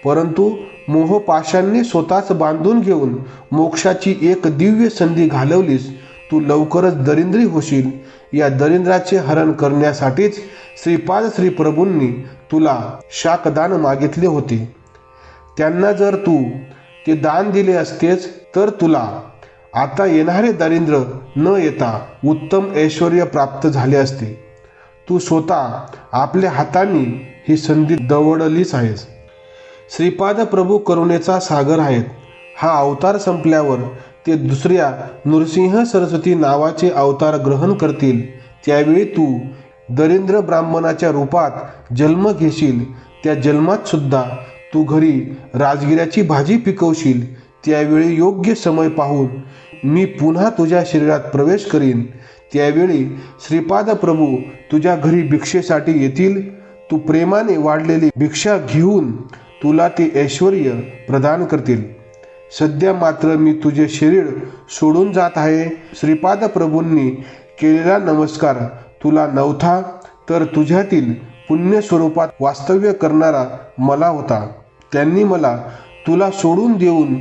परंतु मोहपाशांनी स्वतःच बांधून घेऊन मोक्षाची एक दिव्य संधी घालवलीस तू लवकरच दरिंद्री होशील या दरिद्राचे हरण करण्यासाठीच श्रीपाद श्री प्रभूंनी तुला शाकदान मागितले होते. त्यांना जर तू ते दान दिले असतेच तर तुला आता येणारे दारिद्र्य न येता उत्तम ऐश्वर प्राप्त झाले असते. तू स्वतः आपल्या हातांनी ही संधी दवडलीच आहेस. श्रीपाद प्रभू करुणेचा सागर आहेत. हा अवतार संपल्यावर ते दुसऱ्या नृसिंह सरस्वती नावाचे अवतार ग्रहण करतील. त्यावेळी तू दरिंद्र ब्राह्मणाच्या रूपात जन्म घेशील. त्या जन्मात सुद्धा तू घरी राजगिऱ्याची भाजी पिकवशील. त्यावेळी योग्य समय पाहून मी पुन्हा तुझ्या शरीरात प्रवेश करीन. त्यावेळी श्रीपाद प्रभू तुझ्या घरी भिक्षेसाठी येतील. तू प्रेमाने वाढलेली भिक्षा घेऊन तुला ते ऐश्वर प्रदान करतील. सध्या मात्र मी तुझे शरीर सोडून जात आहे. श्रीपाद प्रभूंनी केलेला नमस्कार तुला नव्हता तर तुझ्यातील पुण्य स्वरूपात वास्तव्य करणारा मला होता. त्यांनी मला तुला सोडून देऊन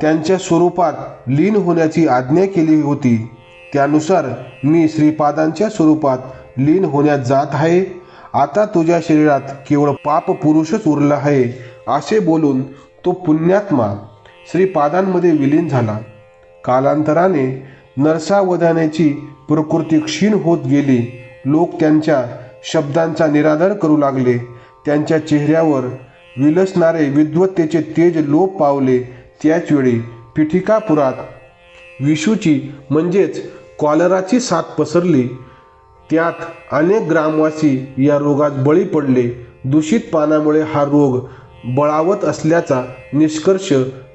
त्यांच्या स्वरूपात लीन होण्याची आज्ञा केली होती. त्यानुसार मी श्रीपादांच्या स्वरूपात लीन होण्यात जात आहे. आता तुझ्या शरीरात केवळ पाप पुरुषच उरला आहे असे बोलून तो पुण्यात्मा श्रीपादांमध्ये विलीन झाला. कालांतराने नरसावधानाची प्रकृती क्षीण होत गेली. लोक त्यांच्या शब्दांचा निरादर करू लागले. त्यांच्या चेहऱ्यावर विलसणारे विद्वत्तेचे तेज लोप पावले. त्याचवेळी पिठिकापुरात विषूची म्हणजेच कॉलराची साथ पसरली. त्यात अनेक ग्रामवासी या रोगात बळी पडले. दूषित पाण्यामुळे हा रोग बळावत असल्याचा निष्कर्ष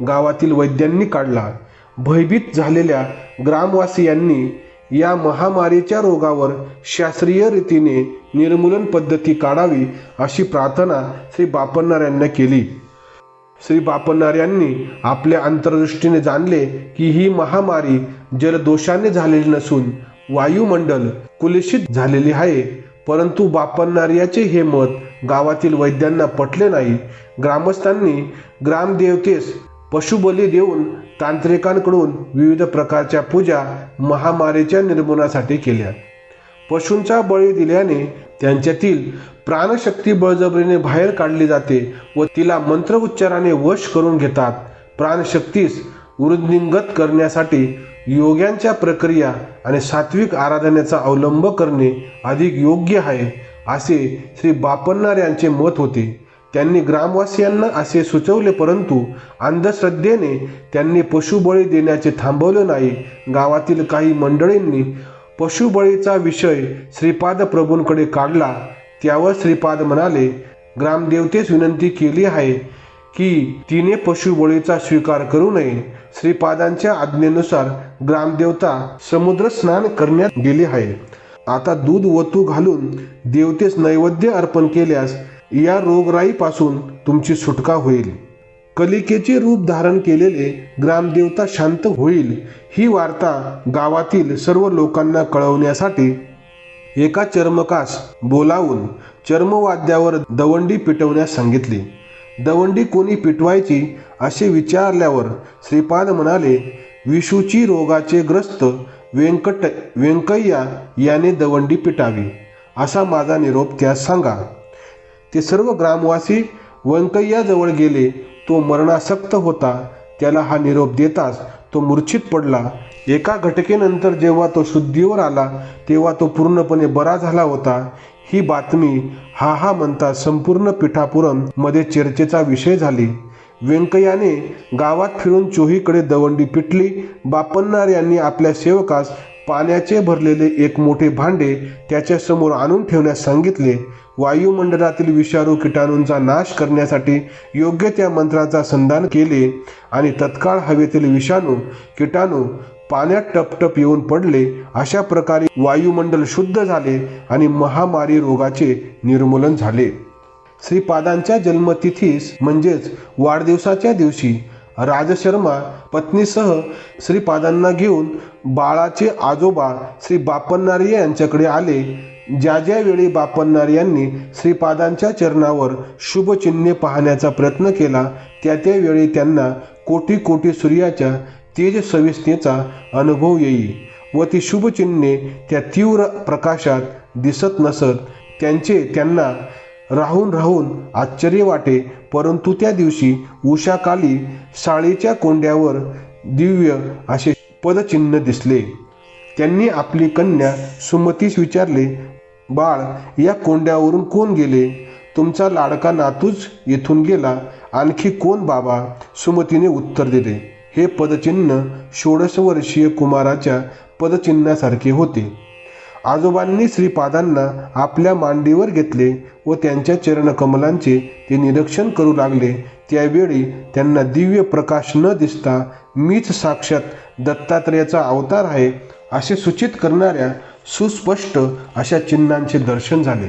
गावातील वैद्यांनी काढला. भयभीत झालेल्या ग्रामवासियांनी या महामारीच्या रोगावर शास्त्रीय रीतीने निर्मूलन पद्धती काढावी अशी प्रार्थना श्री बापन्नार यांना केली. श्री बापन्नार यांनी आपल्या अंतर्दृष्टीने जाणले की ही महामारी जलदोषाने झालेली नसून वायुमंडल कुलुषित झालेली आहे. परंतु बापन्नार्याचे हे मत गावातील वैद्यांना पटले नाही. ग्रामस्थांनी ग्रामदेवतेस पशुबली देऊन तांत्रिकांकडून विविध प्रकारच्या पूजा महामारीच्या निर्मूलनासाठी केल्या. पशूंचा बळी दिल्याने त्यांच्यातील प्राणशक्ती बळजबरीने बाहेर काढली जाते व तिला मंत्र उच्चाराने वश करून घेतात. प्राणशक्तीस वृद्धिंगत करण्यासाठी योग्यांच्या प्रक्रिया आणि सात्विक आराधनेचा अवलंब करणे अधिक योग्य आहे असे श्री बापन्नार यांचे मत होते. त्यांनी ग्रामवासियांना असे सुचवले परंतु अंधश्रद्धेने त्यांनी पशुबळी देण्याचे थांबवले नाही. गावातील काही मंडळींनी पशुबळीचा विषय श्रीपाद प्रभूंकडे काढला. त्यावर श्रीपाद म्हणाले ग्रामदेवतेस विनंती केली आहे की तिने पशुबळीचा स्वीकार करू नये. श्रीपादांच्या आज्ञेनुसार ग्रामदेवता समुद्र स्नान करण्यात गेली आहे आता दूध वतू घालून देवतेस नैवेद्य अर्पण केल्यास या रोगराईपासून तुमची सुटका होईल. कलिकेचे रूप धारण केलेले ग्रामदेवता शांत होईल ही वार्ता गावातील सर्व लोकांना कळवण्यासाठी एका चर्मकास बोलावून चर्मवाद्यावर दवंडी पिटवण्यास सांगितली. दवंडी कोणी पिटवायची असे विचारल्यावर श्रीपाद म्हणाले विषूची रोगाचे ग्रस्त व्यंकट व्यंकय्या याने दवंडी पिटावी. असा माझा निरोप त्यास सांगा. ते सर्व ग्रामवासी व्यंकय्याजवळ गेले. तो मरणासक्त होता. त्याला हा निरोप देताच तो मूर्छित पडला. एका घटकेनंतर जेव्हा तो शुद्धीवर आला तेव्हा तो पूर्णपणे बरा झाला होता. ही बातमी हा हा म्हणता संपूर्ण पिठापुरममध्ये चर्चेचा विषय झाली. व्यंकय्याने गावात फिरून चोहीकडे दवंडी पिटली. बापन्नार यांनी आपल्या सेवकास पाण्याचे भरलेले एक मोठे भांडे त्याच्यासमोर आणून ठेवण्यास सांगितले. वायुमंडळातील विषाणू किटाणूंचा नाश करण्यासाठी योग्य त्या मंत्राचा संधान केले आणि तत्काळ हवेतील विषाणू किटाणू पाण्यात टपटप येऊन पडले अशा प्रकारे वायुमंडल शुद्ध झाले आणि महामारी रोगाचे निर्मूलन झाले. श्रीपादांच्या जन्मतिथीस म्हणजेच वाढदिवसाच्या दिवशी राजशर्मा पत्नीसह श्रीपादांना घेऊन बाळाचे आजोबा श्री बापन्नारी यांच्याकडे आले. ज्या ज्यावेळी बापन्नार यांनी श्रीपादांच्या चरणावर शुभचिन्हे पाहण्याचा प्रयत्न केला त्या त्यावेळी त्यांना कोटी कोटी सूर्याच्या तेज सविस्तेचा अनुभव येई व ती शुभचिन्हे त्या तीव्र प्रकाशात दिसत नसत त्यांचे त्यांना राहून राहून आश्चर्य वाटे परंतु त्या दिवशी उषाकाली साळीच्या कोंड्यावर दिव्य असे पदचिन्ह दिसले. त्यांनी आपली कन्या सुमतीस विचारले बाळ या कोंड्यावरून कोण गेले? तुमचा लाडका नातूच येथून गेला. आणखी कोण बाबा? सुमतीने उत्तर दिले. हे पदचिन्ह षोडश वर्षीय कुमाराच्या पदचिन्हासारखे होते. आजोबांनी श्रीपादांना आपल्या मांडीवर घेतले व त्यांच्या चरणकमलांचे ते निरीक्षण करू लागले. त्यावेळी त्यांना दिव्य प्रकाश न दिसता मीच साक्षात दत्तात्रेयाचा अवतार आहे असे सूचित करणाऱ्या सुस्पष्ट अशा चिन्हांचे दर्शन झाले.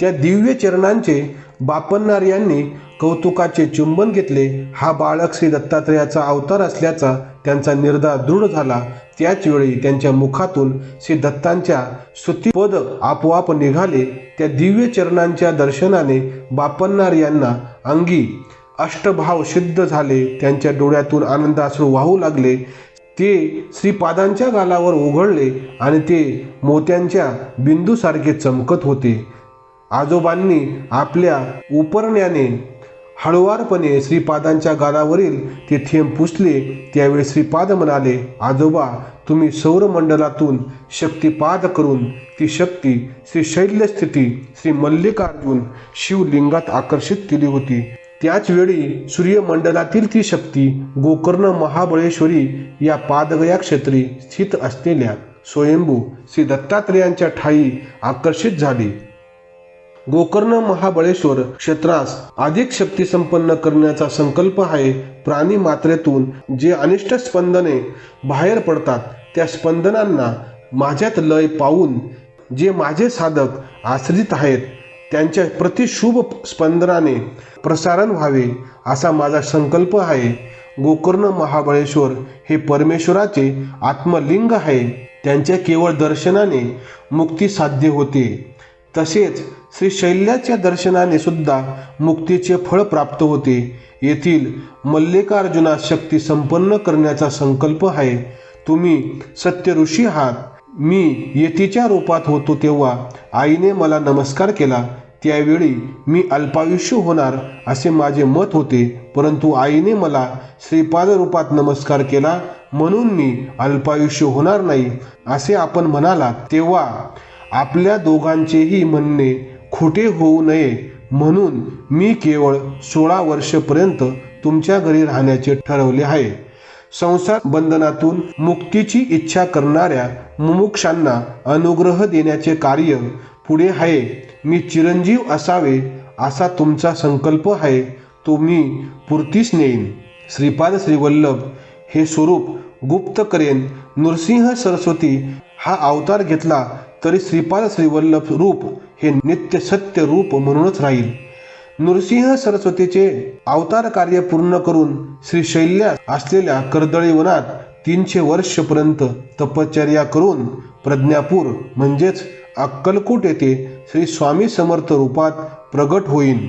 त्या दिव्य चरणांचे बापन्नार यांनी कौतुकाचे चुंबन घेतले. हा बाळक श्री दत्तात्रेयाचा अवतार असल्याचा त्यांचा निर्धार दृढ झाला. त्याचवेळी त्यांच्या मुखातून श्री दत्तांच्या स्तुतीपद आपोआप निघाले. त्या दिव्य चरणांच्या दर्शनाने बापन्नार यांना अंगी अष्टभाव सिद्ध झाले. त्यांच्या डोळ्यातून आनंदाश्रू वाहू लागले. ते श्रीपादांच्या गालावर उघडले आणि ते मोत्यांच्या बिंदूसारखे चमकत होते. आजोबांनी आपल्या उपरण्याने हळुवारपणे श्रीपादांच्या गालावरील ते थेंब पुसले. त्यावेळी श्रीपाद म्हणाले आजोबा तुम्ही सौरमंडलातून शक्तिपाद करून ती शक्ती श्री शैल्यस्थिती श्री मल्लिकार्जुन शिवलिंगात आकर्षित केली होती. त्याच वेळी सूर्यमंडलातील ती शक्ती गोकर्ण महाबळेश्वरी या पादगया क्षेत्री स्थित असलेल्या स्वयंभू श्री दत्तात्रेयांच्या ठाई आकर्षित झाली. गोकर्ण महाबळेश्वर क्षेत्रास अधिक शक्ती संपन्न करण्याचा संकल्प आहे प्राणी मात्रेतून जे अनिष्ट स्पंदने बाहेर पडतात त्या स्पंदनांना माझ्यात लय पाहून जे माझे साधक आश्रित आहेत त्यांच्या प्रतिशुभ स्पंदनाने प्रसारण व्हावे असा माझा संकल्प आहे. गोकर्ण महाबळेश्वर हे परमेश्वराचे आत्मलिंग आहे. त्यांच्या केवळ दर्शनाने मुक्ती साध्य होते. तसेच श्री शैल्याच्या दर्शनाने सुद्धा मुक्तीचे फळ प्राप्त होते. येथील मल्लिकार्जुना शक्ती संपन्न करण्याचा संकल्प आहे. तुम्ही सत्य ऋषी आहात. मी येतीच्या रूपात होतो तेव्हा आईने मला नमस्कार केला. त्यावेळी मी अल्पायुष्य होणार असे माझे मत होते. परंतु आईने मला श्रीपाद रूपात नमस्कार केला म्हणून मी अल्पायुष्य होणार नाही असे आपण म्हणाला तेव्हा आपल्या दोघांचेही म्हणणे खोटे होऊ नये म्हणून मी केवळ सोळा वर्षपर्यंत तुमच्या घरी राहण्याचे ठरवले आहे. संसार बंधनातून मुक्तीची इच्छा करणाऱ्या मुमुक्षांना अनुग्रह देण्याचे कार्य पुढे आहे. मी चिरंजीव असावे असा तुमचा संकल्प आहे. तो मी पूर्तीस नेईन. श्रीपाद श्रीवल्लभ हे स्वरूप गुप्त करेन नृसिंह सरस्वती हा अवतार घेतला तरी श्रीपाद श्रीवल्लभ रूप हे नित्य सत्य रूप म्हणूनच राहील. नृसिंह सरस्वतीचे अवतार कार्य पूर्ण करून श्री शैल्यास असलेल्या कर्दळी वनात तीनशे वर्षपर्यंत तपश्चर्या करून प्रज्ञापूर म्हणजेच अक्कलकोट येथे श्री स्वामी समर्थ रूपात प्रगट होईन.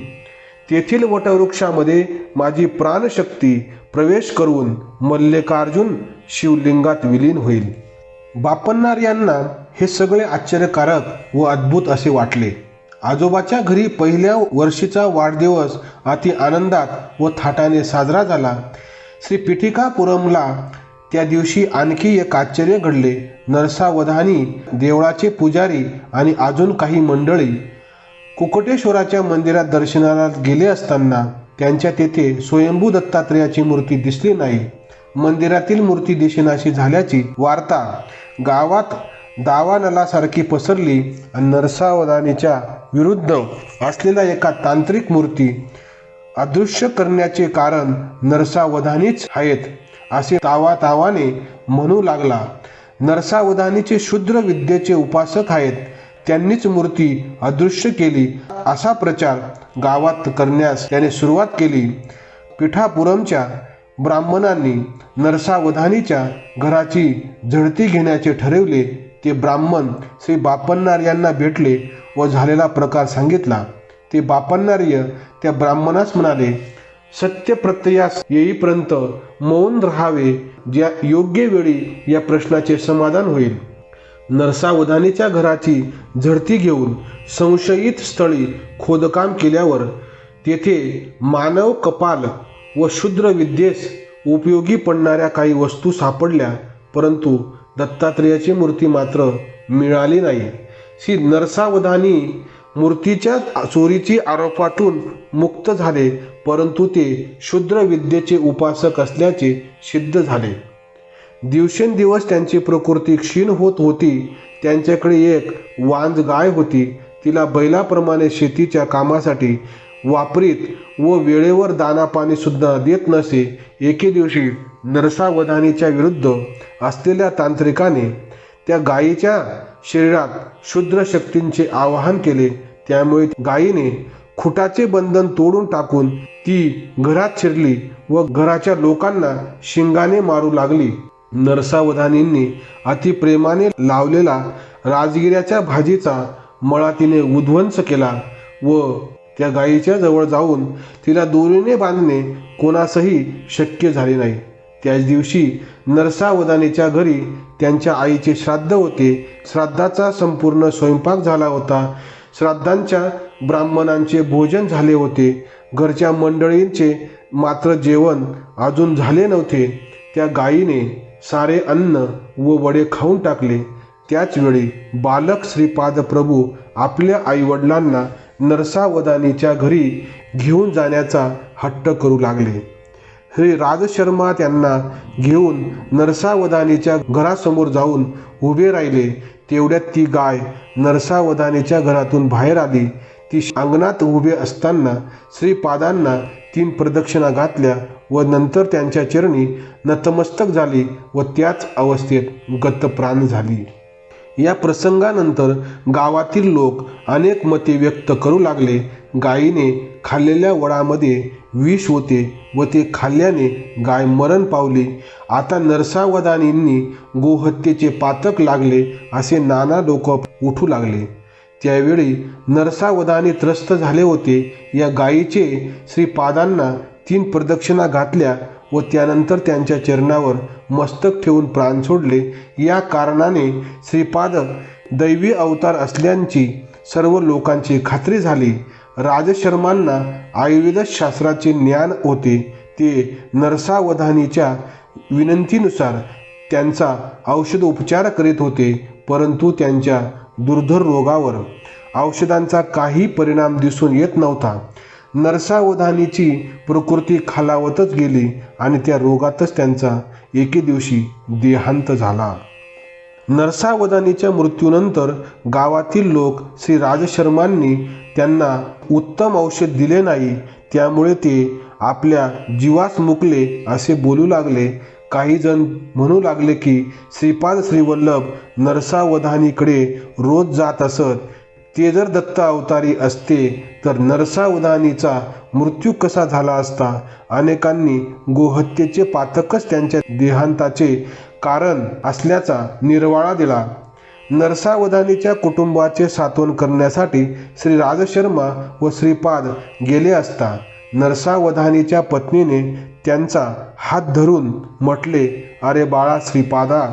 तेथील वटवृक्षामध्ये माझी प्राणशक्ती प्रवेश करून मल्लिकार्जुन शिवलिंगात विलीन होईल. बापन्नार यांना हे सगळे आश्चर्यकारक व अद्भुत असे वाटले. आजोबाच्या घरी पहिल्या वर्षीचा वाढदिवस अति आनंदात व थाटाने साजरा झाला. श्री पिठिकापुरमला त्या दिवशी आणखी एक आश्चर्य घडले. नरसावधानी देवळाचे पुजारी आणि अजून काही मंडळी कुकटेश्वराच्या मंदिरात दर्शनाला गेले असताना त्यांच्या तेथे स्वयंभू दत्तात्रेयाची मूर्ती दिसली नाही. मंदिरातील मूर्ती दिशेनाशी झाल्याची वार्ता गावात दावानलासारखी पसरली आणि नरसावधानीच्या विरुद्ध असलेल्या एका तांत्रिक मूर्ती अदृश्य करण्याचे कारण नरसावधानीच आहेत असे तावा तावाने म्हणू लागला. नरसावधानीचे शूद्र विद्येचे उपासक आहेत त्यांनीच मूर्ती अदृश्य केली. असा प्रचार गावात करण्यास त्याने सुरुवात केली. पिठापुरमच्या ब्राह्मणांनी नरसावधानीच्या घराची झडती घेण्याचे ठरवले. ते ब्राह्मण श्री बापन्नार यांना भेटले व झालेला प्रकार सांगितला. ते बापन्नार्य त्या ब्राह्मणास म्हणाले सत्य प्रत्ययास येईपर्यंत मौन राहावे ज्या योग्य वेळी या प्रश्नाचे समाधान होईल. नरसावधानीच्या घराची झडती घेऊन संशयित स्थळी खोदकाम केल्यावर तेथे मानव कपाल व शूद्र विद्येस उपयोगी पडणाऱ्या काही वस्तू सापडल्या परंतु दत्तात्रेयाची मूर्ती मात्र मिळाली नाही. श्री नरसावधानी मूर्तीच्या चोरीची आरोपातून मुक्त झाले परंतु ते शूद्र विद्येचे उपासक असल्याचे सिद्ध झाले. दिवसेंदिवस त्यांची प्रकृती क्षीण होत होती. त्यांच्याकडे एक वांज गाय होती. तिला बैलाप्रमाणे शेतीच्या कामासाठी वापरीत व वेळेवर दाना पाणी सुद्धा देत नसे एके दिवशी नरसावधानीच्या विरुद्ध असलेल्या तांत्रिकाने त्या गायीच्या शरीरात क्षुद्र शक्तींचे आवाहन केले. त्यामुळे गायीने खुटाचे बंधन तोडून टाकून ती घरात शिरली व घराच्या लोकांना शिंगाने मारू लागली. नरसावधानींनी अतिप्रेमाने लावलेला राजगिऱ्याच्या भाजीचा मळा तिने उध्वंस केला व त्या गायीच्या जवळ जाऊन तिला दोरीने बांधणे कोणासही शक्य झाले नाही. त्याच दिवशी नरसावदानीच्या घरी त्यांच्या आईचे श्राद्ध होते. श्राद्धाचा संपूर्ण स्वयंपाक झाला होता. श्राद्धांच्या ब्राह्मणांचे भोजन झाले होते. घरच्या मंडळींचे मात्र जेवण अजून झाले नव्हते. त्या गायीने सारे अन्न व वडे खाऊन टाकले. त्याचवेळी बालक श्रीपाद प्रभू आपल्या आईवडिलांना नरसावदानीच्या घरी घेऊन जाण्याचा हट्ट करू लागले. श्री राजशर्मा त्यांना घेऊन नरसावदानीच्या घरासमोर जाऊन उभे राहिले. तेवढ्यात ती गाय नरसावदानीच्या घरातून बाहेर आली. ती अंगणात उभे असताना श्रीपादांना तीन प्रदक्षिणा घातल्या व नंतर त्यांच्या चरणी नतमस्तक झाली व त्याच अवस्थेत गतप्राण झाली. या प्रसंगानंतर गावातील लोक अनेक मते व्यक्त करू लागले. गायीने खाल्लेल्या वडामध्ये विष होते व ते खाल्ल्याने गाय मरण पावली. आता नरसावदानींनी गोहत्येचे पातक लागले असे नाना लोक उठू लागले. त्यावेळी नरसावदाने त्रस्त झाले होते. या गायीचे श्रीपादांना तीन प्रदक्षिणा घातल्या. व त्यानंतर त्यांच्या चरणावर मस्तक ठेवून प्राण सोडले. या कारणाने श्रीपाद दैवी अवतार असल्याची सर्व लोकांची खात्री झाली. राजशर्मांना आयुर्वेद शास्त्राचे ज्ञान होते. ते नरसावधानीच्या विनंतीनुसार त्यांचा औषध उपचार करीत होते परंतु त्यांच्या दुर्धर रोगावर औषधांचा काही परिणाम दिसून येत नव्हता. नरसावधानीची प्रकृती खालावतच गेली आणि त्या रोगातच त्यांचा एके दिवशी देहांत झाला. नरसावधानीच्या मृत्यूनंतर गावातील लोक श्री राजशर्मांनी त्यांना उत्तम औषध दिले नाही त्यामुळे ते आपल्या जीवास मुकले असे बोलू लागले. काही जण म्हणू लागले की श्रीपाद श्रीवल्लभ नरसावधानीकडे रोज जात असत. ते जर दत्त अवतारी असते तर नरसावधानीचा मृत्यू कसा झाला असता? अनेकांनी गोहत्येचे पातकच त्यांच्या देहांताचे कारण असल्याचा निर्वाळा दिला. नरसावधानीच्या कुटुंबाचे सात्वन करण्यासाठी श्री राजशर्मा व श्रीपाद गेले असता नरसावधानीच्या पत्नीने त्यांचा हात धरून म्हटले अरे बाळा श्रीपादा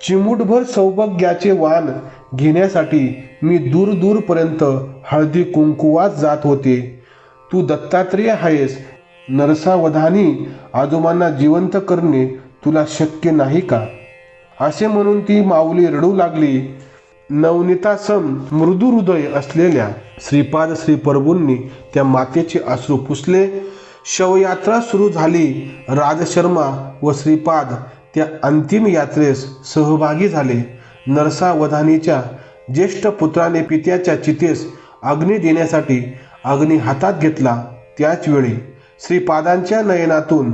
चिमूटभर सौभाग्याचे वाण घेण्यासाठी मी दूर दूरपर्यंत हळदी कुंकुवात जात होते. तू दत्तात्रेय आहेस. नरसावधानी आजोबांना जिवंत करणे तुला शक्य नाही का? असे म्हणून ती माऊली रडू लागली. नवनीतासम मृदू हृदय असलेल्या श्रीपाद श्री प्रभूंनी त्या मातेचे अश्रू पुसले. शवयात्रा सुरू झाली. राजशर्मा व श्रीपाद त्या अंतिम यात्रेस सहभागी झाले. नरसावधानीच्या ज्येष्ठ पुत्राने पित्याच्या चितेस अग्नी देण्यासाठी अग्नी हातात घेतला. त्याच वेळी श्रीपादांच्या नयनातून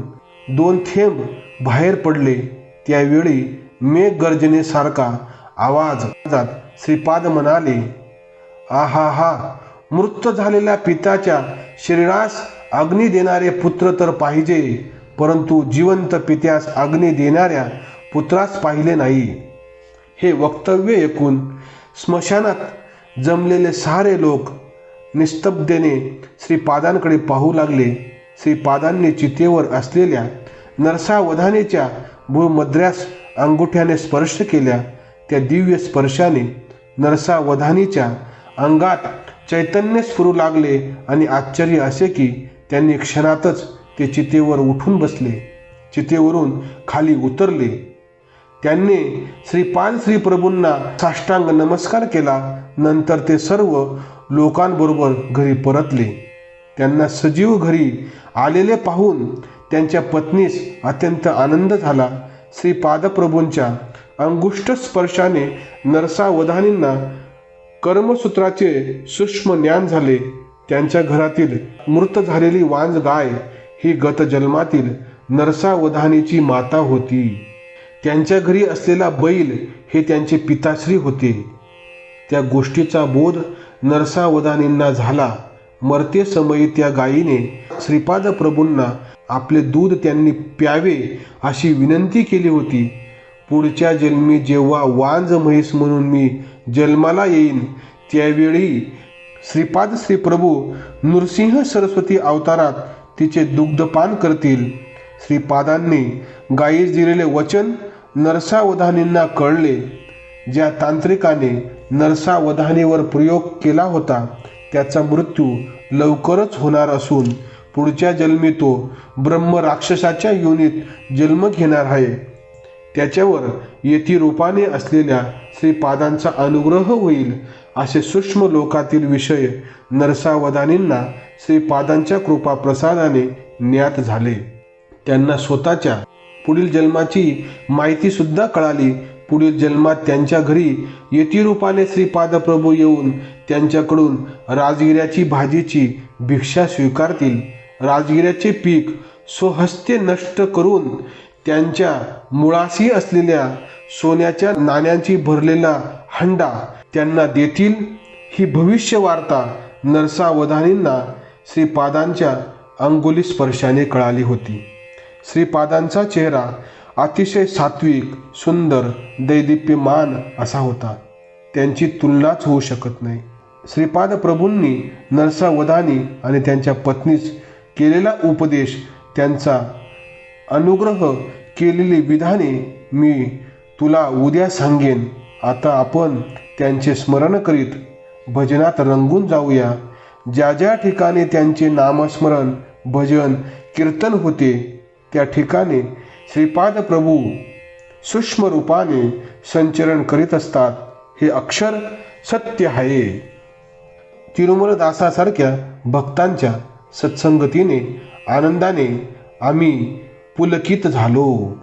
दोन थेंब बाहेर पडले. त्यावेळी मेघ गर्जनेसारखा आवाज श्रीपाद म्हणाले आहा हा मृत झालेल्या पित्याच्या शरीरास अग्नी देणारे पुत्र तर पाहिजे परंतु जिवंत पित्यास अग्नी देणाऱ्या पुत्रास पाहिले नाही. हे वक्तव्य ऐकून स्मशानात जमलेले सारे लोक निस्तब्धतेने श्रीपादांकडे पाहू लागले. श्रीपादांनी चितेवर असलेल्या नरसावधानेच्या भूमद्र्यास अंगुठ्याने स्पर्श केल्या. त्या दिव्य स्पर्शाने नरसावधानीच्या अंगात चैतन्य स्फुरू लागले आणि आश्चर्य असे की त्यांनी क्षणातच ते चितेवर उठून बसले. चितेवरून खाली उतरले. त्यांनी श्रीपाद श्री प्रभूंना साष्टांग नमस्कार केला. नंतर ते सर्व लोकांबरोबर घरी परतले. त्यांना सजीव घरी आलेले पाहून त्यांच्या पत्नीस अत्यंत आनंद झाला. श्री पादप्रभूंच्या अंगुष्ठ स्पर्शाने नरसावधानींना कर्मसूत्राचे सूक्ष्म ज्ञान झाले. त्यांच्या घरातील मृत झालेली वांज गाय ही गत जन्मातील नरसावधानीची माता होती. त्यांच्या घरी असलेला बैल हे त्यांचे पिताश्री होते. त्या गोष्टीचा बोध नरसावधानींना झाला. मरते समयी त्या गायीने श्रीपाद प्रभूंना आपले दूध त्यांनी प्यावे अशी विनंती केली होती. पुढच्या जन्मी जेव्हा वांज म्हैस म्हणून मी जन्माला येईन त्यावेळी श्रीपाद श्री प्रभू नृसिंह सरस्वती अवतारात तिचे दुग्धपान करतील. श्रीपादांनी गायीस दिलेले वचन नरसावधानींना कळले. ज्या तांत्रिकाने नरसावधानीवर प्रयोग केला होता त्याचा मृत्यू लवकरच होणार असून पुढच्या जन्मी तो ब्रह्म राक्षसाच्या योनीत जन्म घेणार आहे. त्याच्यावर येथी रूपाने असलेल्या श्रीपादांचा अनुग्रह होईल असे सूक्ष्म लोकातील विषय नरसावधानींना श्रीपादांच्या कृपा प्रसादाने ज्ञात झाले. त्यांना स्वतःच्या पुढील जन्माची माहिती सुद्धा कळाली. पुढील जन्मात त्यांच्या घरी यतिरूपाने श्रीपाद प्रभू येऊन त्यांच्याकडून राजगिऱ्याची भाजीची भिक्षा स्वीकारतील. राजगिऱ्याचे पीक स्वहस्ते नष्ट करून त्यांच्या मुळाशी असलेल्या सोन्याच्या नाण्यांची भरलेला हंडा त्यांना देतील. ही भविष्य वार्ता नरसावधानींना श्रीपादांच्या अंगुली स्पर्शाने कळाली होती. श्रीपादांचा चेहरा अतिशय सात्विक सुंदर दैदिप्यमान असा होता. त्यांची तुलनाच होऊ शकत नाही. श्रीपाद प्रभूंनी नरसावधानी आणि त्यांच्या पत्नीस केलेला उपदेश त्यांचा अनुग्रह केलेली विधाने मी तुला उद्या सांगेन. आता आपण त्यांचे स्मरण करीत भजनात रंगून जाऊया. ज्या ज्या ठिकाणी त्यांचे नामस्मरण भजन कीर्तन होते त्या ठिकाणी श्रीपाद प्रभू सूक्ष्म रूपाने संचरण करीत असतात. हे अक्षर सत्य आहे. तिरुमल दासासारख्या भक्तांच्या सत्संगतीने आनंदाने आम्ही पुलकित झालो.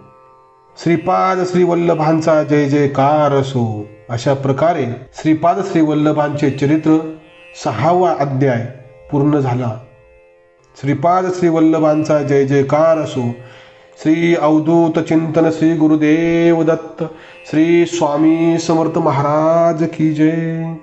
श्रीपाद श्रीवल्लभांचा जय जयकार असो. अशा प्रकारे श्रीपाद श्रीवल्लभांचे चरित्र सहावा अध्याय पूर्ण झाला. श्रीपाद श्री वल्लभांचा जय जयकार असो. श्री अवधूत चिंतन श्री गुरुदेव दत्त श्री स्वामी समर्थ महाराज की जय.